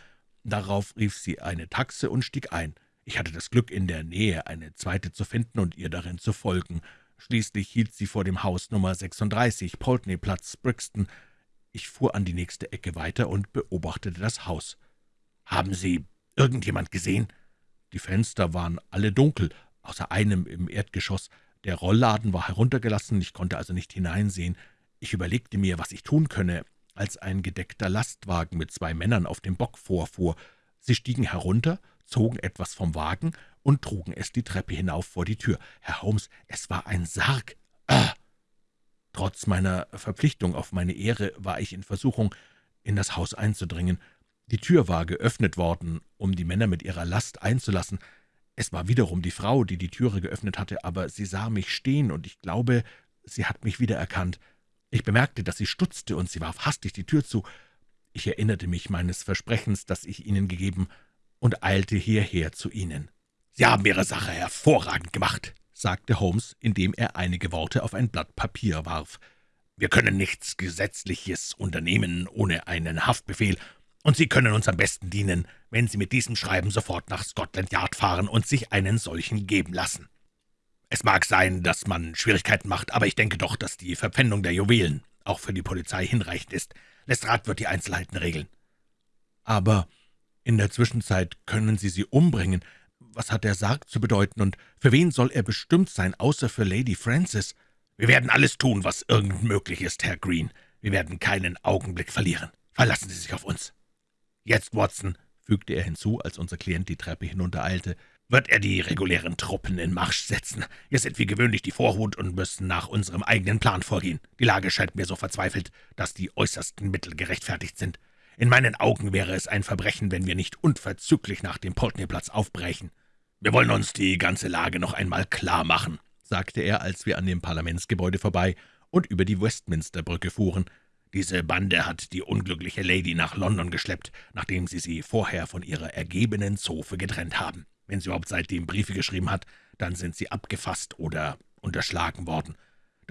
Darauf rief sie eine Taxe und stieg ein. Ich hatte das Glück, in der Nähe eine zweite zu finden und ihr darin zu folgen. Schließlich hielt sie vor dem Haus Nummer 36, Poltney-Platz, Brixton. Ich fuhr an die nächste Ecke weiter und beobachtete das Haus. »Haben Sie irgendjemand gesehen?« Die Fenster waren alle dunkel, außer einem im Erdgeschoss. Der Rollladen war heruntergelassen, ich konnte also nicht hineinsehen. Ich überlegte mir, was ich tun könne, als ein gedeckter Lastwagen mit zwei Männern auf dem Bock vorfuhr. Sie stiegen herunter, zogen etwas vom Wagen und trugen es die Treppe hinauf vor die Tür. Herr Holmes, es war ein Sarg. Ah! Trotz meiner Verpflichtung auf meine Ehre war ich in Versuchung, in das Haus einzudringen. Die Tür war geöffnet worden, um die Männer mit ihrer Last einzulassen. Es war wiederum die Frau, die die Türe geöffnet hatte, aber sie sah mich stehen, und ich glaube, sie hat mich wiedererkannt. Ich bemerkte, dass sie stutzte, und sie warf hastig die Tür zu. Ich erinnerte mich meines Versprechens, das ich Ihnen gegeben, und eilte hierher zu Ihnen. »Sie haben Ihre Sache hervorragend gemacht«, sagte Holmes, indem er einige Worte auf ein Blatt Papier warf. »Wir können nichts Gesetzliches unternehmen ohne einen Haftbefehl, und Sie können uns am besten dienen, wenn Sie mit diesem Schreiben sofort nach Scotland Yard fahren und sich einen solchen geben lassen. Es mag sein, dass man Schwierigkeiten macht, aber ich denke doch, dass die Verpfändung der Juwelen auch für die Polizei hinreichend ist. Lestrade wird die Einzelheiten regeln.« »Aber in der Zwischenzeit können Sie sie umbringen. Was hat der Sarg zu bedeuten, und für wen soll er bestimmt sein, außer für Lady Frances?« »Wir werden alles tun, was irgend möglich ist, Herr Green. Wir werden keinen Augenblick verlieren. Verlassen Sie sich auf uns.« »Jetzt, Watson«, fügte er hinzu, als unser Klient die Treppe hinuntereilte, »wird er die regulären Truppen in Marsch setzen. Wir sind wie gewöhnlich die Vorhut und müssen nach unserem eigenen Plan vorgehen. Die Lage scheint mir so verzweifelt, dass die äußersten Mittel gerechtfertigt sind. In meinen Augen wäre es ein Verbrechen, wenn wir nicht unverzüglich nach dem Poltney-Platz aufbrechen. Wir wollen uns die ganze Lage noch einmal klar machen«, sagte er, als wir an dem Parlamentsgebäude vorbei und über die Westminsterbrücke fuhren. Diese Bande hat die unglückliche Lady nach London geschleppt, nachdem sie sie vorher von ihrer ergebenen Zofe getrennt haben. Wenn sie überhaupt seitdem Briefe geschrieben hat, dann sind sie abgefasst oder unterschlagen worden.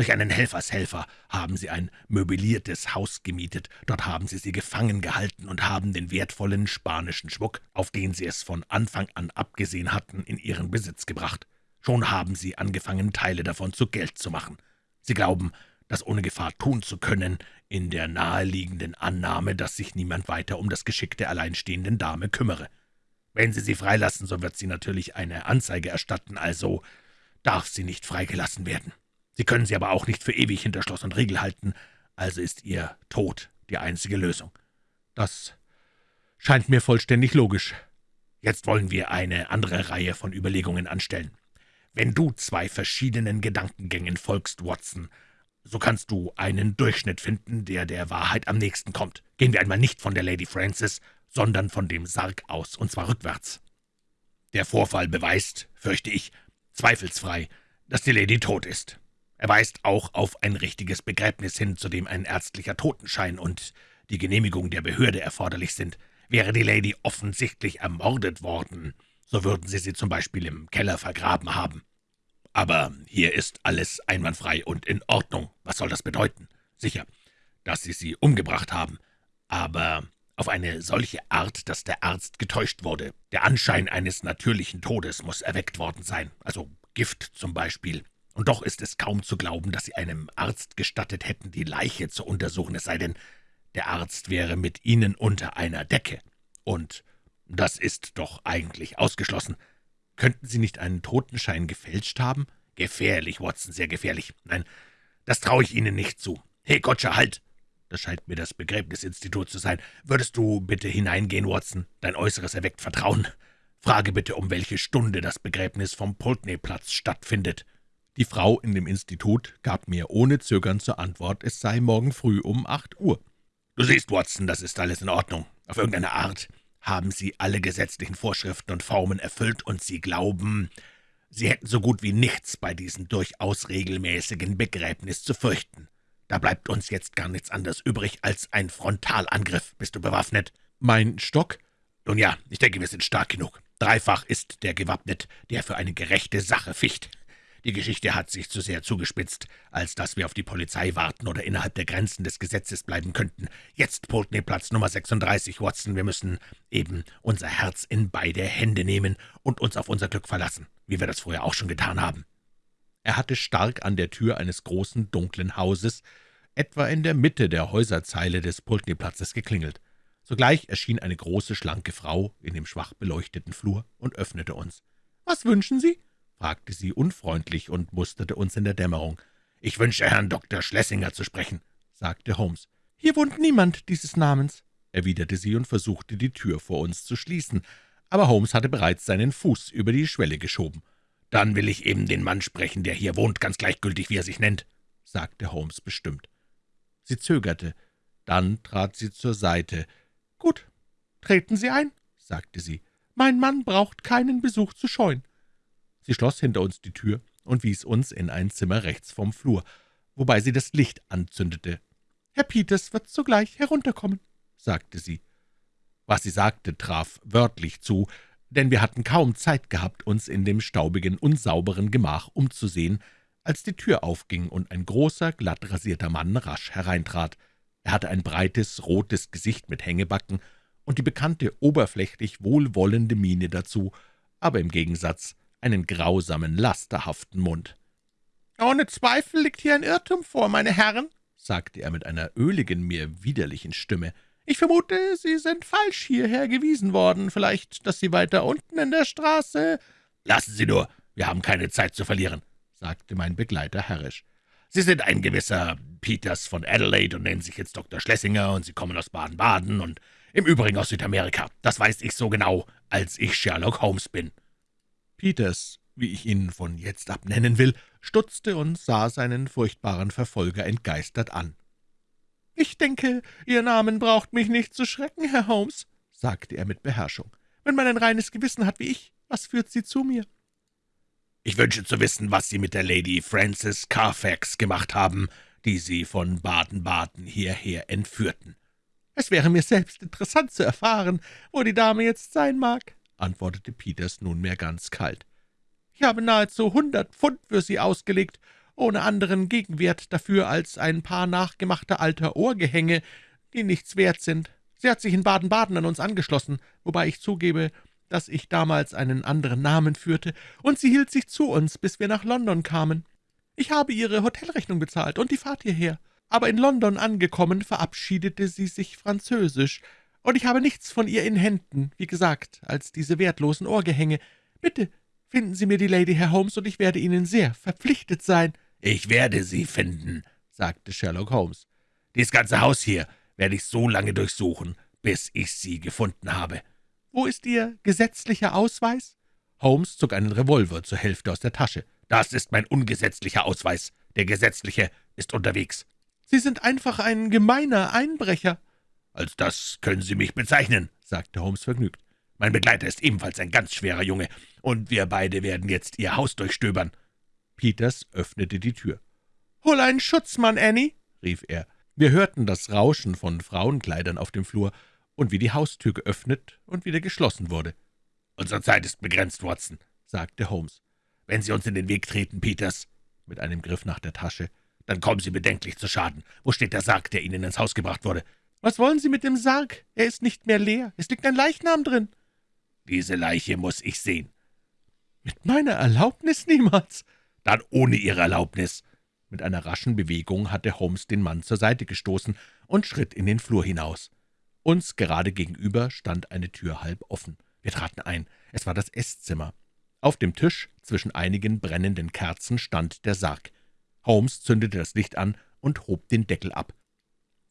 Durch einen Helfershelfer haben sie ein möbliertes Haus gemietet, dort haben sie sie gefangen gehalten und haben den wertvollen spanischen Schmuck, auf den sie es von Anfang an abgesehen hatten, in ihren Besitz gebracht. Schon haben sie angefangen, Teile davon zu Geld zu machen. Sie glauben, das ohne Gefahr tun zu können, in der naheliegenden Annahme, dass sich niemand weiter um das Geschick der alleinstehenden Dame kümmere. Wenn Sie sie freilassen, so wird sie natürlich eine Anzeige erstatten, also darf sie nicht freigelassen werden. Sie können sie aber auch nicht für ewig hinter Schloss und Riegel halten, also ist ihr Tod die einzige Lösung. Das scheint mir vollständig logisch. Jetzt wollen wir eine andere Reihe von Überlegungen anstellen. Wenn du zwei verschiedenen Gedankengängen folgst, Watson, so kannst du einen Durchschnitt finden, der der Wahrheit am nächsten kommt. Gehen wir einmal nicht von der Lady Frances, sondern von dem Sarg aus, und zwar rückwärts. Der Vorfall beweist, fürchte ich, zweifelsfrei, dass die Lady tot ist. Er weist auch auf ein richtiges Begräbnis hin, zu dem ein ärztlicher Totenschein und die Genehmigung der Behörde erforderlich sind. Wäre die Lady offensichtlich ermordet worden, so würden sie sie zum Beispiel im Keller vergraben haben. Aber hier ist alles einwandfrei und in Ordnung. Was soll das bedeuten? Sicher, dass Sie sie umgebracht haben, aber auf eine solche Art, dass der Arzt getäuscht wurde. Der Anschein eines natürlichen Todes muss erweckt worden sein, also Gift zum Beispiel. Und doch ist es kaum zu glauben, dass Sie einem Arzt gestattet hätten, die Leiche zu untersuchen, es sei denn, der Arzt wäre mit Ihnen unter einer Decke. Und das ist doch eigentlich ausgeschlossen. Könnten Sie nicht einen Totenschein gefälscht haben? Gefährlich, Watson, sehr gefährlich. Nein, das traue ich Ihnen nicht zu. Hey, Gottschalk, halt! Das scheint mir das Begräbnisinstitut zu sein. Würdest du bitte hineingehen, Watson? Dein Äußeres erweckt Vertrauen. Frage bitte, um welche Stunde das Begräbnis vom Pulteney-Platz stattfindet.« Die Frau in dem Institut gab mir ohne Zögern zur Antwort, es sei morgen früh um acht Uhr. »Du siehst, Watson, das ist alles in Ordnung. Auf irgendeine Art haben Sie alle gesetzlichen Vorschriften und Formen erfüllt, und Sie glauben, Sie hätten so gut wie nichts bei diesem durchaus regelmäßigen Begräbnis zu fürchten. Da bleibt uns jetzt gar nichts anderes übrig als ein Frontalangriff. Bist du bewaffnet?« »Mein Stock?« »Nun ja, ich denke, wir sind stark genug. Dreifach ist der gewappnet, der für eine gerechte Sache ficht. Die Geschichte hat sich zu sehr zugespitzt, als dass wir auf die Polizei warten oder innerhalb der Grenzen des Gesetzes bleiben könnten. Jetzt Pulteney-Platz Nummer 36, Watson. Wir müssen eben unser Herz in beide Hände nehmen und uns auf unser Glück verlassen, wie wir das vorher auch schon getan haben.« Er hatte stark an der Tür eines großen, dunklen Hauses, etwa in der Mitte der Häuserzeile des Pulteney-Platzes, geklingelt. Sogleich erschien eine große, schlanke Frau in dem schwach beleuchteten Flur und öffnete uns. »Was wünschen Sie?« Fragte sie unfreundlich und musterte uns in der Dämmerung. »Ich wünsche Herrn Dr. Schlesinger zu sprechen«, sagte Holmes. »Hier wohnt niemand dieses Namens«, erwiderte sie und versuchte, die Tür vor uns zu schließen, aber Holmes hatte bereits seinen Fuß über die Schwelle geschoben. »Dann will ich eben den Mann sprechen, der hier wohnt, ganz gleichgültig, wie er sich nennt«, sagte Holmes bestimmt. Sie zögerte, dann trat sie zur Seite. »Gut, treten Sie ein«, sagte sie. »Mein Mann braucht keinen Besuch zu scheuen.« Sie schloss hinter uns die Tür und wies uns in ein Zimmer rechts vom Flur, wobei sie das Licht anzündete. »Herr Peters wird sogleich herunterkommen«, sagte sie. Was sie sagte, traf wörtlich zu, denn wir hatten kaum Zeit gehabt, uns in dem staubigen, unsauberen Gemach umzusehen, als die Tür aufging und ein großer, glatt rasierter Mann rasch hereintrat. Er hatte ein breites, rotes Gesicht mit Hängebacken und die bekannte oberflächlich wohlwollende Miene dazu, aber im Gegensatz einen grausamen, lasterhaften Mund. »Ohne Zweifel liegt hier ein Irrtum vor, meine Herren«, sagte er mit einer öligen, mir widerlichen Stimme, »ich vermute, Sie sind falsch hierher gewiesen worden. Vielleicht, dass Sie weiter unten in der Straße...« »Lassen Sie nur, wir haben keine Zeit zu verlieren«, sagte mein Begleiter herrisch. »Sie sind ein gewisser Peters von Adelaide und nennen sich jetzt Dr. Schlesinger, und Sie kommen aus Baden-Baden und im Übrigen aus Südamerika. Das weiß ich so genau, als ich Sherlock Holmes bin.« Peters, wie ich ihn von jetzt ab nennen will, stutzte und sah seinen furchtbaren Verfolger entgeistert an. »Ich denke, Ihr Namen braucht mich nicht zu schrecken, Herr Holmes«, sagte er mit Beherrschung. »Wenn man ein reines Gewissen hat wie ich, was führt Sie zu mir?« »Ich wünsche zu wissen, was Sie mit der Lady Frances Carfax gemacht haben, die Sie von Baden-Baden hierher entführten.« »Es wäre mir selbst interessant zu erfahren, wo die Dame jetzt sein mag«, antwortete Peters nunmehr ganz kalt. »Ich habe nahezu hundert Pfund für sie ausgelegt, ohne anderen Gegenwert dafür als ein paar nachgemachter alter Ohrgehänge, die nichts wert sind. Sie hat sich in Baden-Baden an uns angeschlossen, wobei ich zugebe, dass ich damals einen anderen Namen führte, und sie hielt sich zu uns, bis wir nach London kamen. Ich habe ihre Hotelrechnung bezahlt und die Fahrt hierher, aber in London angekommen verabschiedete sie sich französisch, und ich habe nichts von ihr in Händen, wie gesagt, als diese wertlosen Ohrgehänge. Bitte, Finden Sie mir die Lady, Herr Holmes, und ich werde Ihnen sehr verpflichtet sein.« »Ich werde sie finden«, sagte Sherlock Holmes. »Dies ganze Haus hier werde ich so lange durchsuchen, bis ich sie gefunden habe.« »Wo ist Ihr gesetzlicher Ausweis?« Holmes zog einen Revolver zur Hälfte aus der Tasche. »Das ist mein ungesetzlicher Ausweis. Der gesetzliche ist unterwegs.« »Sie sind einfach ein gemeiner Einbrecher.« »Als das können Sie mich bezeichnen«, sagte Holmes vergnügt. Mein Begleiter ist ebenfalls ein ganz schwerer Junge, und wir beide werden jetzt Ihr Haus durchstöbern.« Peters öffnete die Tür. »Hol einen Schutzmann, Annie«, rief er. Wir hörten das Rauschen von Frauenkleidern auf dem Flur und wie die Haustür geöffnet und wieder geschlossen wurde. »Unsere Zeit ist begrenzt, Watson«, sagte Holmes. »Wenn Sie uns in den Weg treten, Peters«, mit einem Griff nach der Tasche, »dann kommen Sie bedenklich zu Schaden. Wo steht der Sarg, der Ihnen ins Haus gebracht wurde?« »Was wollen Sie mit dem Sarg? Er ist nicht mehr leer. Es liegt ein Leichnam drin.« »Diese Leiche muss ich sehen.« »Mit meiner Erlaubnis niemals.« »Dann ohne Ihre Erlaubnis.« Mit einer raschen Bewegung hatte Holmes den Mann zur Seite gestoßen und schritt in den Flur hinaus. Uns gerade gegenüber stand eine Tür halb offen. Wir traten ein. Es war das Esszimmer. Auf dem Tisch, zwischen einigen brennenden Kerzen, stand der Sarg. Holmes zündete das Licht an und hob den Deckel ab.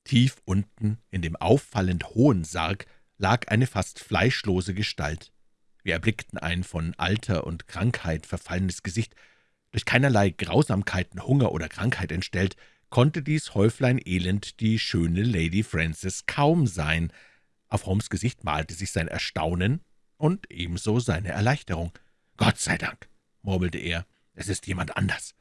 Tief unten, in dem auffallend hohen Sarg, lag eine fast fleischlose Gestalt. Wir erblickten ein von Alter und Krankheit verfallenes Gesicht. Durch keinerlei Grausamkeiten, Hunger oder Krankheit entstellt, konnte dies Häuflein Elend die schöne Lady Frances kaum sein. Auf Holmes Gesicht malte sich sein Erstaunen und ebenso seine Erleichterung. »Gott sei Dank«, murmelte er, »es ist jemand anders.«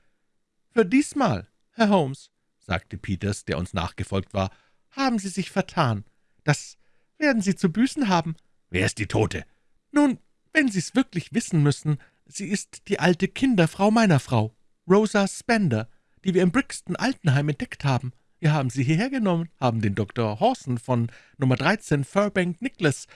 »Für diesmal, Herr Holmes«, sagte Peters, der uns nachgefolgt war, »haben Sie sich vertan. Das werden Sie zu büßen haben.« »Wer ist die Tote?« »Nun, wenn Sie es wirklich wissen müssen, sie ist die alte Kinderfrau meiner Frau, Rosa Spender, die wir im Brixton Altenheim entdeckt haben. Wir haben sie hierher genommen, haben den Dr. Horson von Nummer 13 Fairbank Nicholas,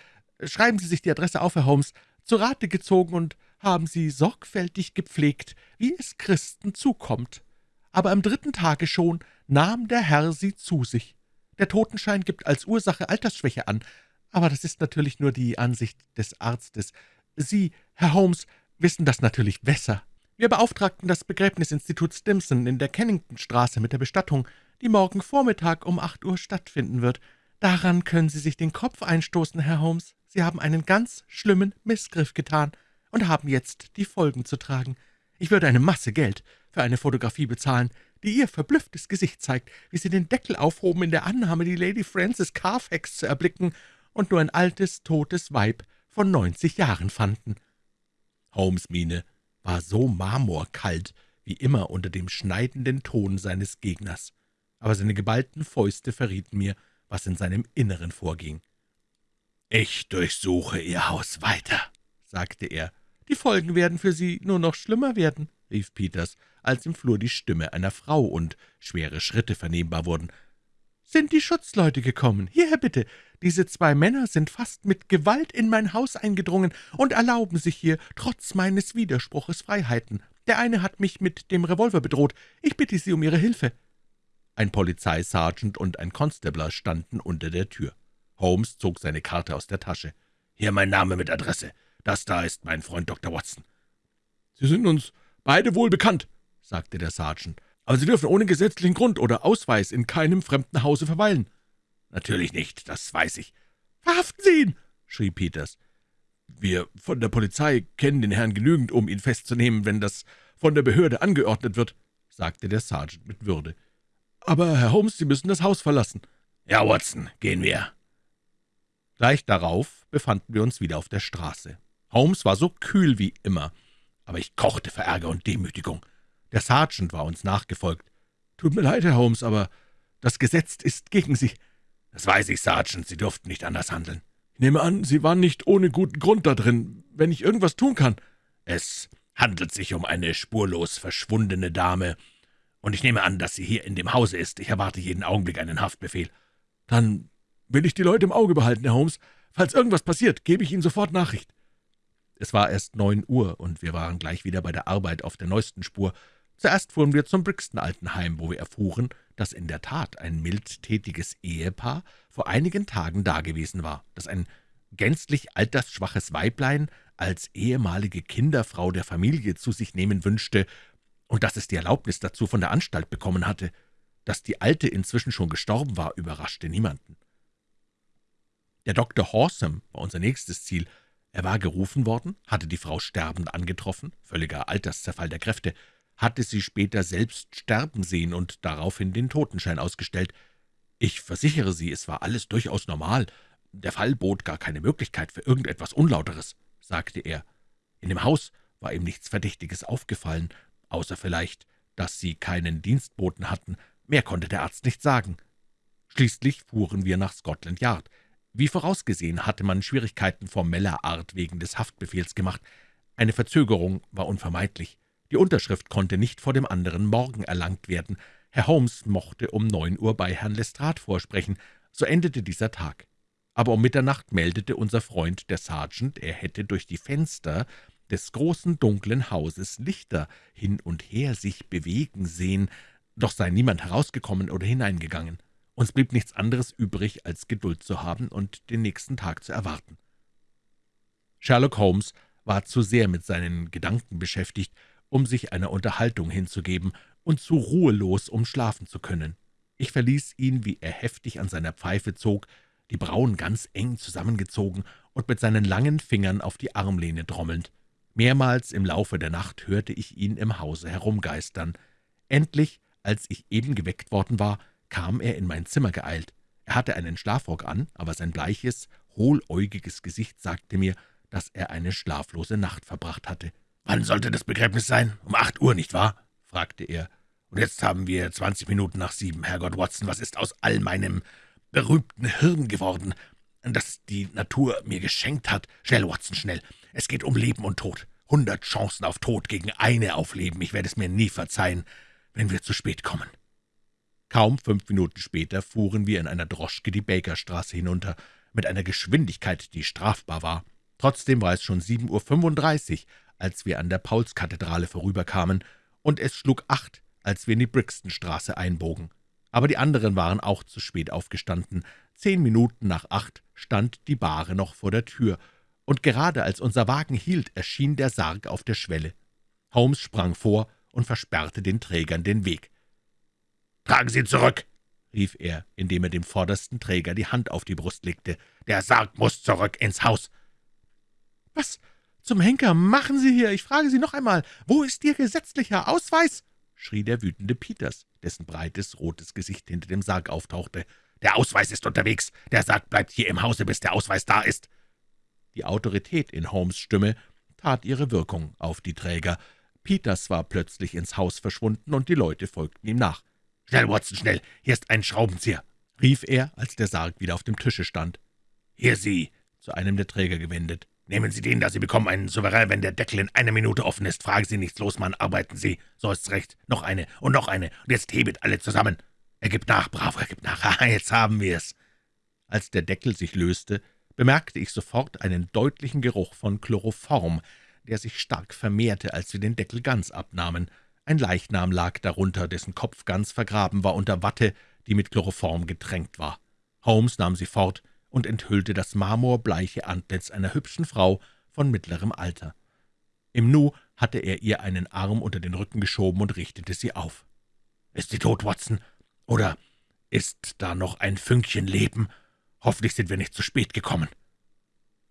schreiben Sie sich die Adresse auf, Herr Holmes, zu Rate gezogen und haben sie sorgfältig gepflegt, wie es Christen zukommt. Aber am dritten Tage schon nahm der Herr sie zu sich. Der Totenschein gibt als Ursache Altersschwäche an, aber das ist natürlich nur die Ansicht des Arztes. Sie, Herr Holmes, wissen das natürlich besser. Wir beauftragten das Begräbnisinstitut Stimson in der Kenningtonstraße mit der Bestattung, die morgen Vormittag um acht Uhr stattfinden wird. Daran können Sie sich den Kopf einstoßen, Herr Holmes. Sie haben einen ganz schlimmen Missgriff getan und haben jetzt die Folgen zu tragen. Ich würde eine Masse Geld für eine Fotografie bezahlen, die Ihr verblüfftes Gesicht zeigt, wie Sie den Deckel aufhoben in der Annahme, die Lady Frances Carfax zu erblicken und nur ein altes, totes Weib von neunzig Jahren fanden.« Holmes' Miene war so marmorkalt wie immer unter dem schneidenden Ton seines Gegners, aber seine geballten Fäuste verrieten mir, was in seinem Inneren vorging. »Ich durchsuche Ihr Haus weiter«, sagte er. »Die Folgen werden für Sie nur noch schlimmer werden«, rief Peters, als im Flur die Stimme einer Frau und schwere Schritte vernehmbar wurden. »Sind die Schutzleute gekommen? Hierher bitte! Diese zwei Männer sind fast mit Gewalt in mein Haus eingedrungen und erlauben sich hier, trotz meines Widerspruches, Freiheiten. Der eine hat mich mit dem Revolver bedroht. Ich bitte Sie um Ihre Hilfe.« Ein Polizeisergeant und ein Constabler standen unter der Tür. Holmes zog seine Karte aus der Tasche. »Hier mein Name mit Adresse. Das da ist mein Freund Dr. Watson.« »Sie sind uns beide wohl bekannt«, sagte der Sergeant. »Aber Sie dürfen ohne gesetzlichen Grund oder Ausweis in keinem fremden Hause verweilen.« »Natürlich nicht, das weiß ich.« »Verhaften Sie ihn!« schrie Peters. »Wir von der Polizei kennen den Herrn genügend, um ihn festzunehmen, wenn das von der Behörde angeordnet wird«, sagte der Sergeant mit Würde. »Aber, Herr Holmes, Sie müssen das Haus verlassen.« »Ja, Watson, gehen wir.« Gleich darauf befanden wir uns wieder auf der Straße. Holmes war so kühl wie immer, aber ich kochte vor Ärger und Demütigung. Der Sergeant war uns nachgefolgt. »Tut mir leid, Herr Holmes, aber das Gesetz ist gegen Sie.« »Das weiß ich, Sergeant, Sie durften nicht anders handeln.« »Ich nehme an, Sie waren nicht ohne guten Grund da drin, wenn ich irgendwas tun kann.« »Es handelt sich um eine spurlos verschwundene Dame, und ich nehme an, dass sie hier in dem Hause ist. Ich erwarte jeden Augenblick einen Haftbefehl.« »Dann will ich die Leute im Auge behalten, Herr Holmes. Falls irgendwas passiert, gebe ich Ihnen sofort Nachricht.« Es war erst neun Uhr, und wir waren gleich wieder bei der Arbeit auf der neuesten Spur. Zuerst fuhren wir zum Brixton-Altenheim, wo wir erfuhren, dass in der Tat ein mildtätiges Ehepaar vor einigen Tagen dagewesen war, dass ein gänzlich altersschwaches Weiblein als ehemalige Kinderfrau der Familie zu sich nehmen wünschte und dass es die Erlaubnis dazu von der Anstalt bekommen hatte. Dass die Alte inzwischen schon gestorben war, überraschte niemanden. Der Dr. Horsam war unser nächstes Ziel. Er war gerufen worden, hatte die Frau sterbend angetroffen, völliger Alterszerfall der Kräfte, hatte sie später selbst sterben sehen und daraufhin den Totenschein ausgestellt. Ich versichere Sie, es war alles durchaus normal. Der Fall bot gar keine Möglichkeit für irgendetwas Unlauteres, sagte er. In dem Haus war ihm nichts Verdächtiges aufgefallen, außer vielleicht, dass sie keinen Dienstboten hatten. Mehr konnte der Arzt nicht sagen. Schließlich fuhren wir nach Scotland Yard. Wie vorausgesehen hatte man Schwierigkeiten formeller Art wegen des Haftbefehls gemacht. Eine Verzögerung war unvermeidlich. Die Unterschrift konnte nicht vor dem anderen Morgen erlangt werden. Herr Holmes mochte um neun Uhr bei Herrn Lestrade vorsprechen. So endete dieser Tag. Aber um Mitternacht meldete unser Freund, der Sergeant, er hätte durch die Fenster des großen dunklen Hauses Lichter hin und her sich bewegen sehen, doch sei niemand herausgekommen oder hineingegangen. Uns blieb nichts anderes übrig, als Geduld zu haben und den nächsten Tag zu erwarten. Sherlock Holmes war zu sehr mit seinen Gedanken beschäftigt, um sich einer Unterhaltung hinzugeben, und zu ruhelos, um schlafen zu können. Ich verließ ihn, wie er heftig an seiner Pfeife zog, die Brauen ganz eng zusammengezogen und mit seinen langen Fingern auf die Armlehne trommelnd. Mehrmals im Laufe der Nacht hörte ich ihn im Hause herumgeistern. Endlich, als ich eben geweckt worden war, kam er in mein Zimmer geeilt. Er hatte einen Schlafrock an, aber sein bleiches, hohläugiges Gesicht sagte mir, dass er eine schlaflose Nacht verbracht hatte. »Wann sollte das Begräbnis sein? Um acht Uhr, nicht wahr?« fragte er. »Und jetzt haben wir zwanzig Minuten nach sieben. Herrgott Watson, was ist aus all meinem berühmten Hirn geworden, das die Natur mir geschenkt hat? Schnell, Watson, schnell. Es geht um Leben und Tod. Hundert Chancen auf Tod gegen eine auf Leben. Ich werde es mir nie verzeihen, wenn wir zu spät kommen.« Kaum fünf Minuten später fuhren wir in einer Droschke die Bakerstraße hinunter, mit einer Geschwindigkeit, die strafbar war. Trotzdem war es schon sieben Uhr fünfunddreißig, als wir an der Paulskathedrale vorüberkamen, und es schlug acht, als wir in die Brixtonstraße einbogen. Aber die anderen waren auch zu spät aufgestanden. Zehn Minuten nach acht stand die Bahre noch vor der Tür, und gerade als unser Wagen hielt, erschien der Sarg auf der Schwelle. Holmes sprang vor und versperrte den Trägern den Weg. »Tragen Sie zurück!« rief er, indem er dem vordersten Träger die Hand auf die Brust legte. »Der Sarg muss zurück ins Haus!« »Was zum Henker machen Sie hier? Ich frage Sie noch einmal, wo ist Ihr gesetzlicher Ausweis?« schrie der wütende Peters, dessen breites, rotes Gesicht hinter dem Sarg auftauchte. »Der Ausweis ist unterwegs. Der Sarg bleibt hier im Hause, bis der Ausweis da ist.« Die Autorität in Holmes' Stimme tat ihre Wirkung auf die Träger. Peters war plötzlich ins Haus verschwunden, und die Leute folgten ihm nach. »Schnell, Watson, schnell! Hier ist ein Schraubenzieher!« rief er, als der Sarg wieder auf dem Tische stand. »Hier, Sie!« zu einem der Träger gewendet. »Nehmen Sie den da, Sie bekommen einen Souverän, wenn der Deckel in einer Minute offen ist. Fragen Sie nichts los, Mann, arbeiten Sie. So ist's recht. Noch eine und noch eine. Und jetzt hebet alle zusammen. Er gibt nach, bravo, er gibt nach. *laughs* Haha, jetzt haben wir's.« Als der Deckel sich löste, bemerkte ich sofort einen deutlichen Geruch von Chloroform, der sich stark vermehrte, als wir den Deckel ganz abnahmen. Ein Leichnam lag darunter, dessen Kopf ganz vergraben war unter Watte, die mit Chloroform getränkt war. Holmes nahm sie fort und enthüllte das marmorbleiche Antlitz einer hübschen Frau von mittlerem Alter. Im Nu hatte er ihr einen Arm unter den Rücken geschoben und richtete sie auf. »Ist sie tot, Watson? Oder ist da noch ein Fünkchen Leben? Hoffentlich sind wir nicht zu spät gekommen.«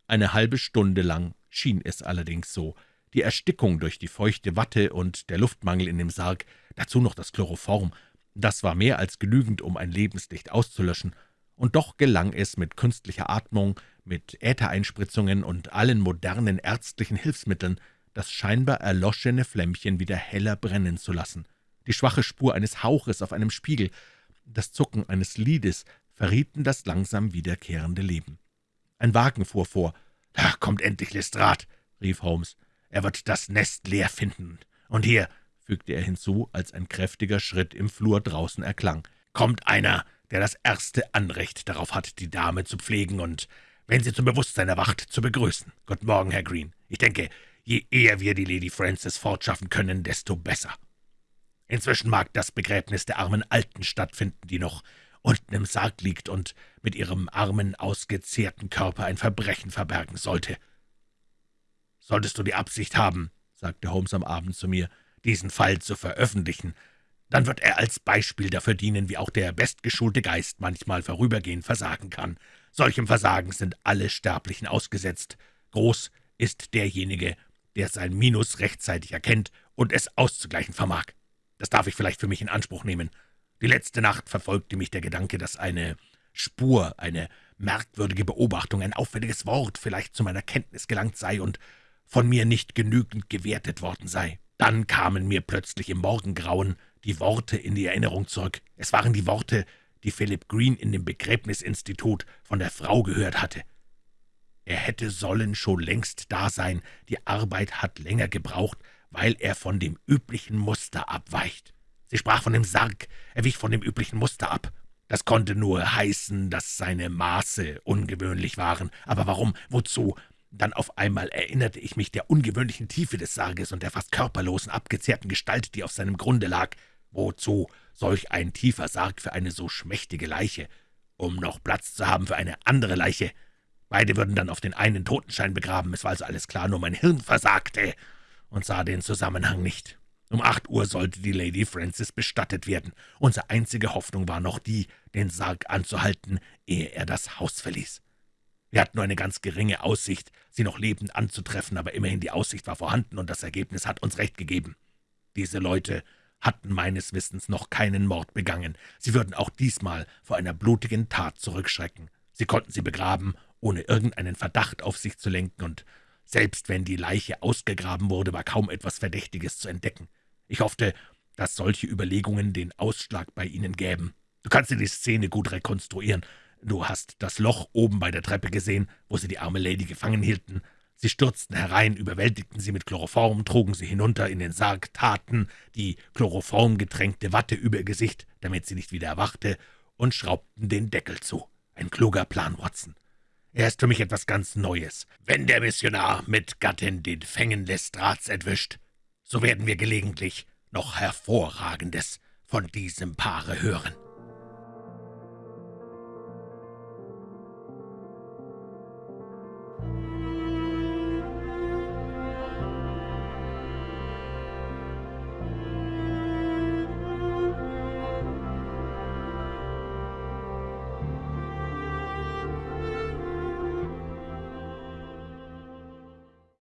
Eine halbe Stunde lang schien es allerdings so. Die Erstickung durch die feuchte Watte und der Luftmangel in dem Sarg, dazu noch das Chloroform, das war mehr als genügend, um ein Lebenslicht auszulöschen, und doch gelang es mit künstlicher Atmung, mit Äthereinspritzungen und allen modernen ärztlichen Hilfsmitteln, das scheinbar erloschene Flämmchen wieder heller brennen zu lassen. Die schwache Spur eines Hauches auf einem Spiegel, das Zucken eines Liedes verrieten das langsam wiederkehrende Leben. Ein Wagen fuhr vor. »Da kommt endlich Lestrade«, rief Holmes. »Er wird das Nest leer finden. Und hier«, fügte er hinzu, als ein kräftiger Schritt im Flur draußen erklang, »kommt einer, der das erste Anrecht darauf hat, die Dame zu pflegen und, wenn sie zum Bewusstsein erwacht, zu begrüßen. Guten Morgen, Herr Green. Ich denke, je eher wir die Lady Frances fortschaffen können, desto besser. Inzwischen mag das Begräbnis der armen Alten stattfinden, die noch unten im Sarg liegt und mit ihrem armen, ausgezehrten Körper ein Verbrechen verbergen sollte. »Solltest du die Absicht haben«, sagte Holmes am Abend zu mir, »diesen Fall zu veröffentlichen, dann wird er als Beispiel dafür dienen, wie auch der bestgeschulte Geist manchmal vorübergehend versagen kann. Solchem Versagen sind alle Sterblichen ausgesetzt. Groß ist derjenige, der sein Minus rechtzeitig erkennt und es auszugleichen vermag. Das darf ich vielleicht für mich in Anspruch nehmen. Die letzte Nacht verfolgte mich der Gedanke, dass eine Spur, eine merkwürdige Beobachtung, ein auffälliges Wort vielleicht zu meiner Kenntnis gelangt sei und von mir nicht genügend gewertet worden sei. Dann kamen mir plötzlich im Morgengrauen die Worte in die Erinnerung zurück. Es waren die Worte, die Philip Green in dem Begräbnisinstitut von der Frau gehört hatte. Er hätte sollen schon längst da sein, die Arbeit hat länger gebraucht, weil er von dem üblichen Muster abweicht. Sie sprach von dem Sarg, er wich von dem üblichen Muster ab. Das konnte nur heißen, dass seine Maße ungewöhnlich waren. Aber warum? Wozu? Dann auf einmal erinnerte ich mich der ungewöhnlichen Tiefe des Sarges und der fast körperlosen, abgezehrten Gestalt, die auf seinem Grunde lag. Wozu solch ein tiefer Sarg für eine so schmächtige Leiche? Um noch Platz zu haben für eine andere Leiche. Beide würden dann auf den einen Totenschein begraben. Es war also alles klar, nur mein Hirn versagte und sah den Zusammenhang nicht. Um acht Uhr sollte die Lady Frances bestattet werden. Unsere einzige Hoffnung war noch die, den Sarg anzuhalten, ehe er das Haus verließ. Wir hatten nur eine ganz geringe Aussicht, sie noch lebend anzutreffen, aber immerhin die Aussicht war vorhanden, und das Ergebnis hat uns recht gegeben. Diese Leute hatten meines Wissens noch keinen Mord begangen. Sie würden auch diesmal vor einer blutigen Tat zurückschrecken. Sie konnten sie begraben, ohne irgendeinen Verdacht auf sich zu lenken, und selbst wenn die Leiche ausgegraben wurde, war kaum etwas Verdächtiges zu entdecken. Ich hoffte, dass solche Überlegungen den Ausschlag bei Ihnen gäben. Du kannst dir die Szene gut rekonstruieren. Du hast das Loch oben bei der Treppe gesehen, wo sie die arme Lady gefangen hielten. Sie stürzten herein, überwältigten sie mit Chloroform, trugen sie hinunter in den Sarg, taten die chloroformgetränkte Watte über ihr Gesicht, damit sie nicht wieder erwachte, und schraubten den Deckel zu. Ein kluger Plan, Watson. Er ist für mich etwas ganz Neues. Wenn der Missionar mit Gattin den Fängen Lestrats entwischt, so werden wir gelegentlich noch Hervorragendes von diesem Paare hören.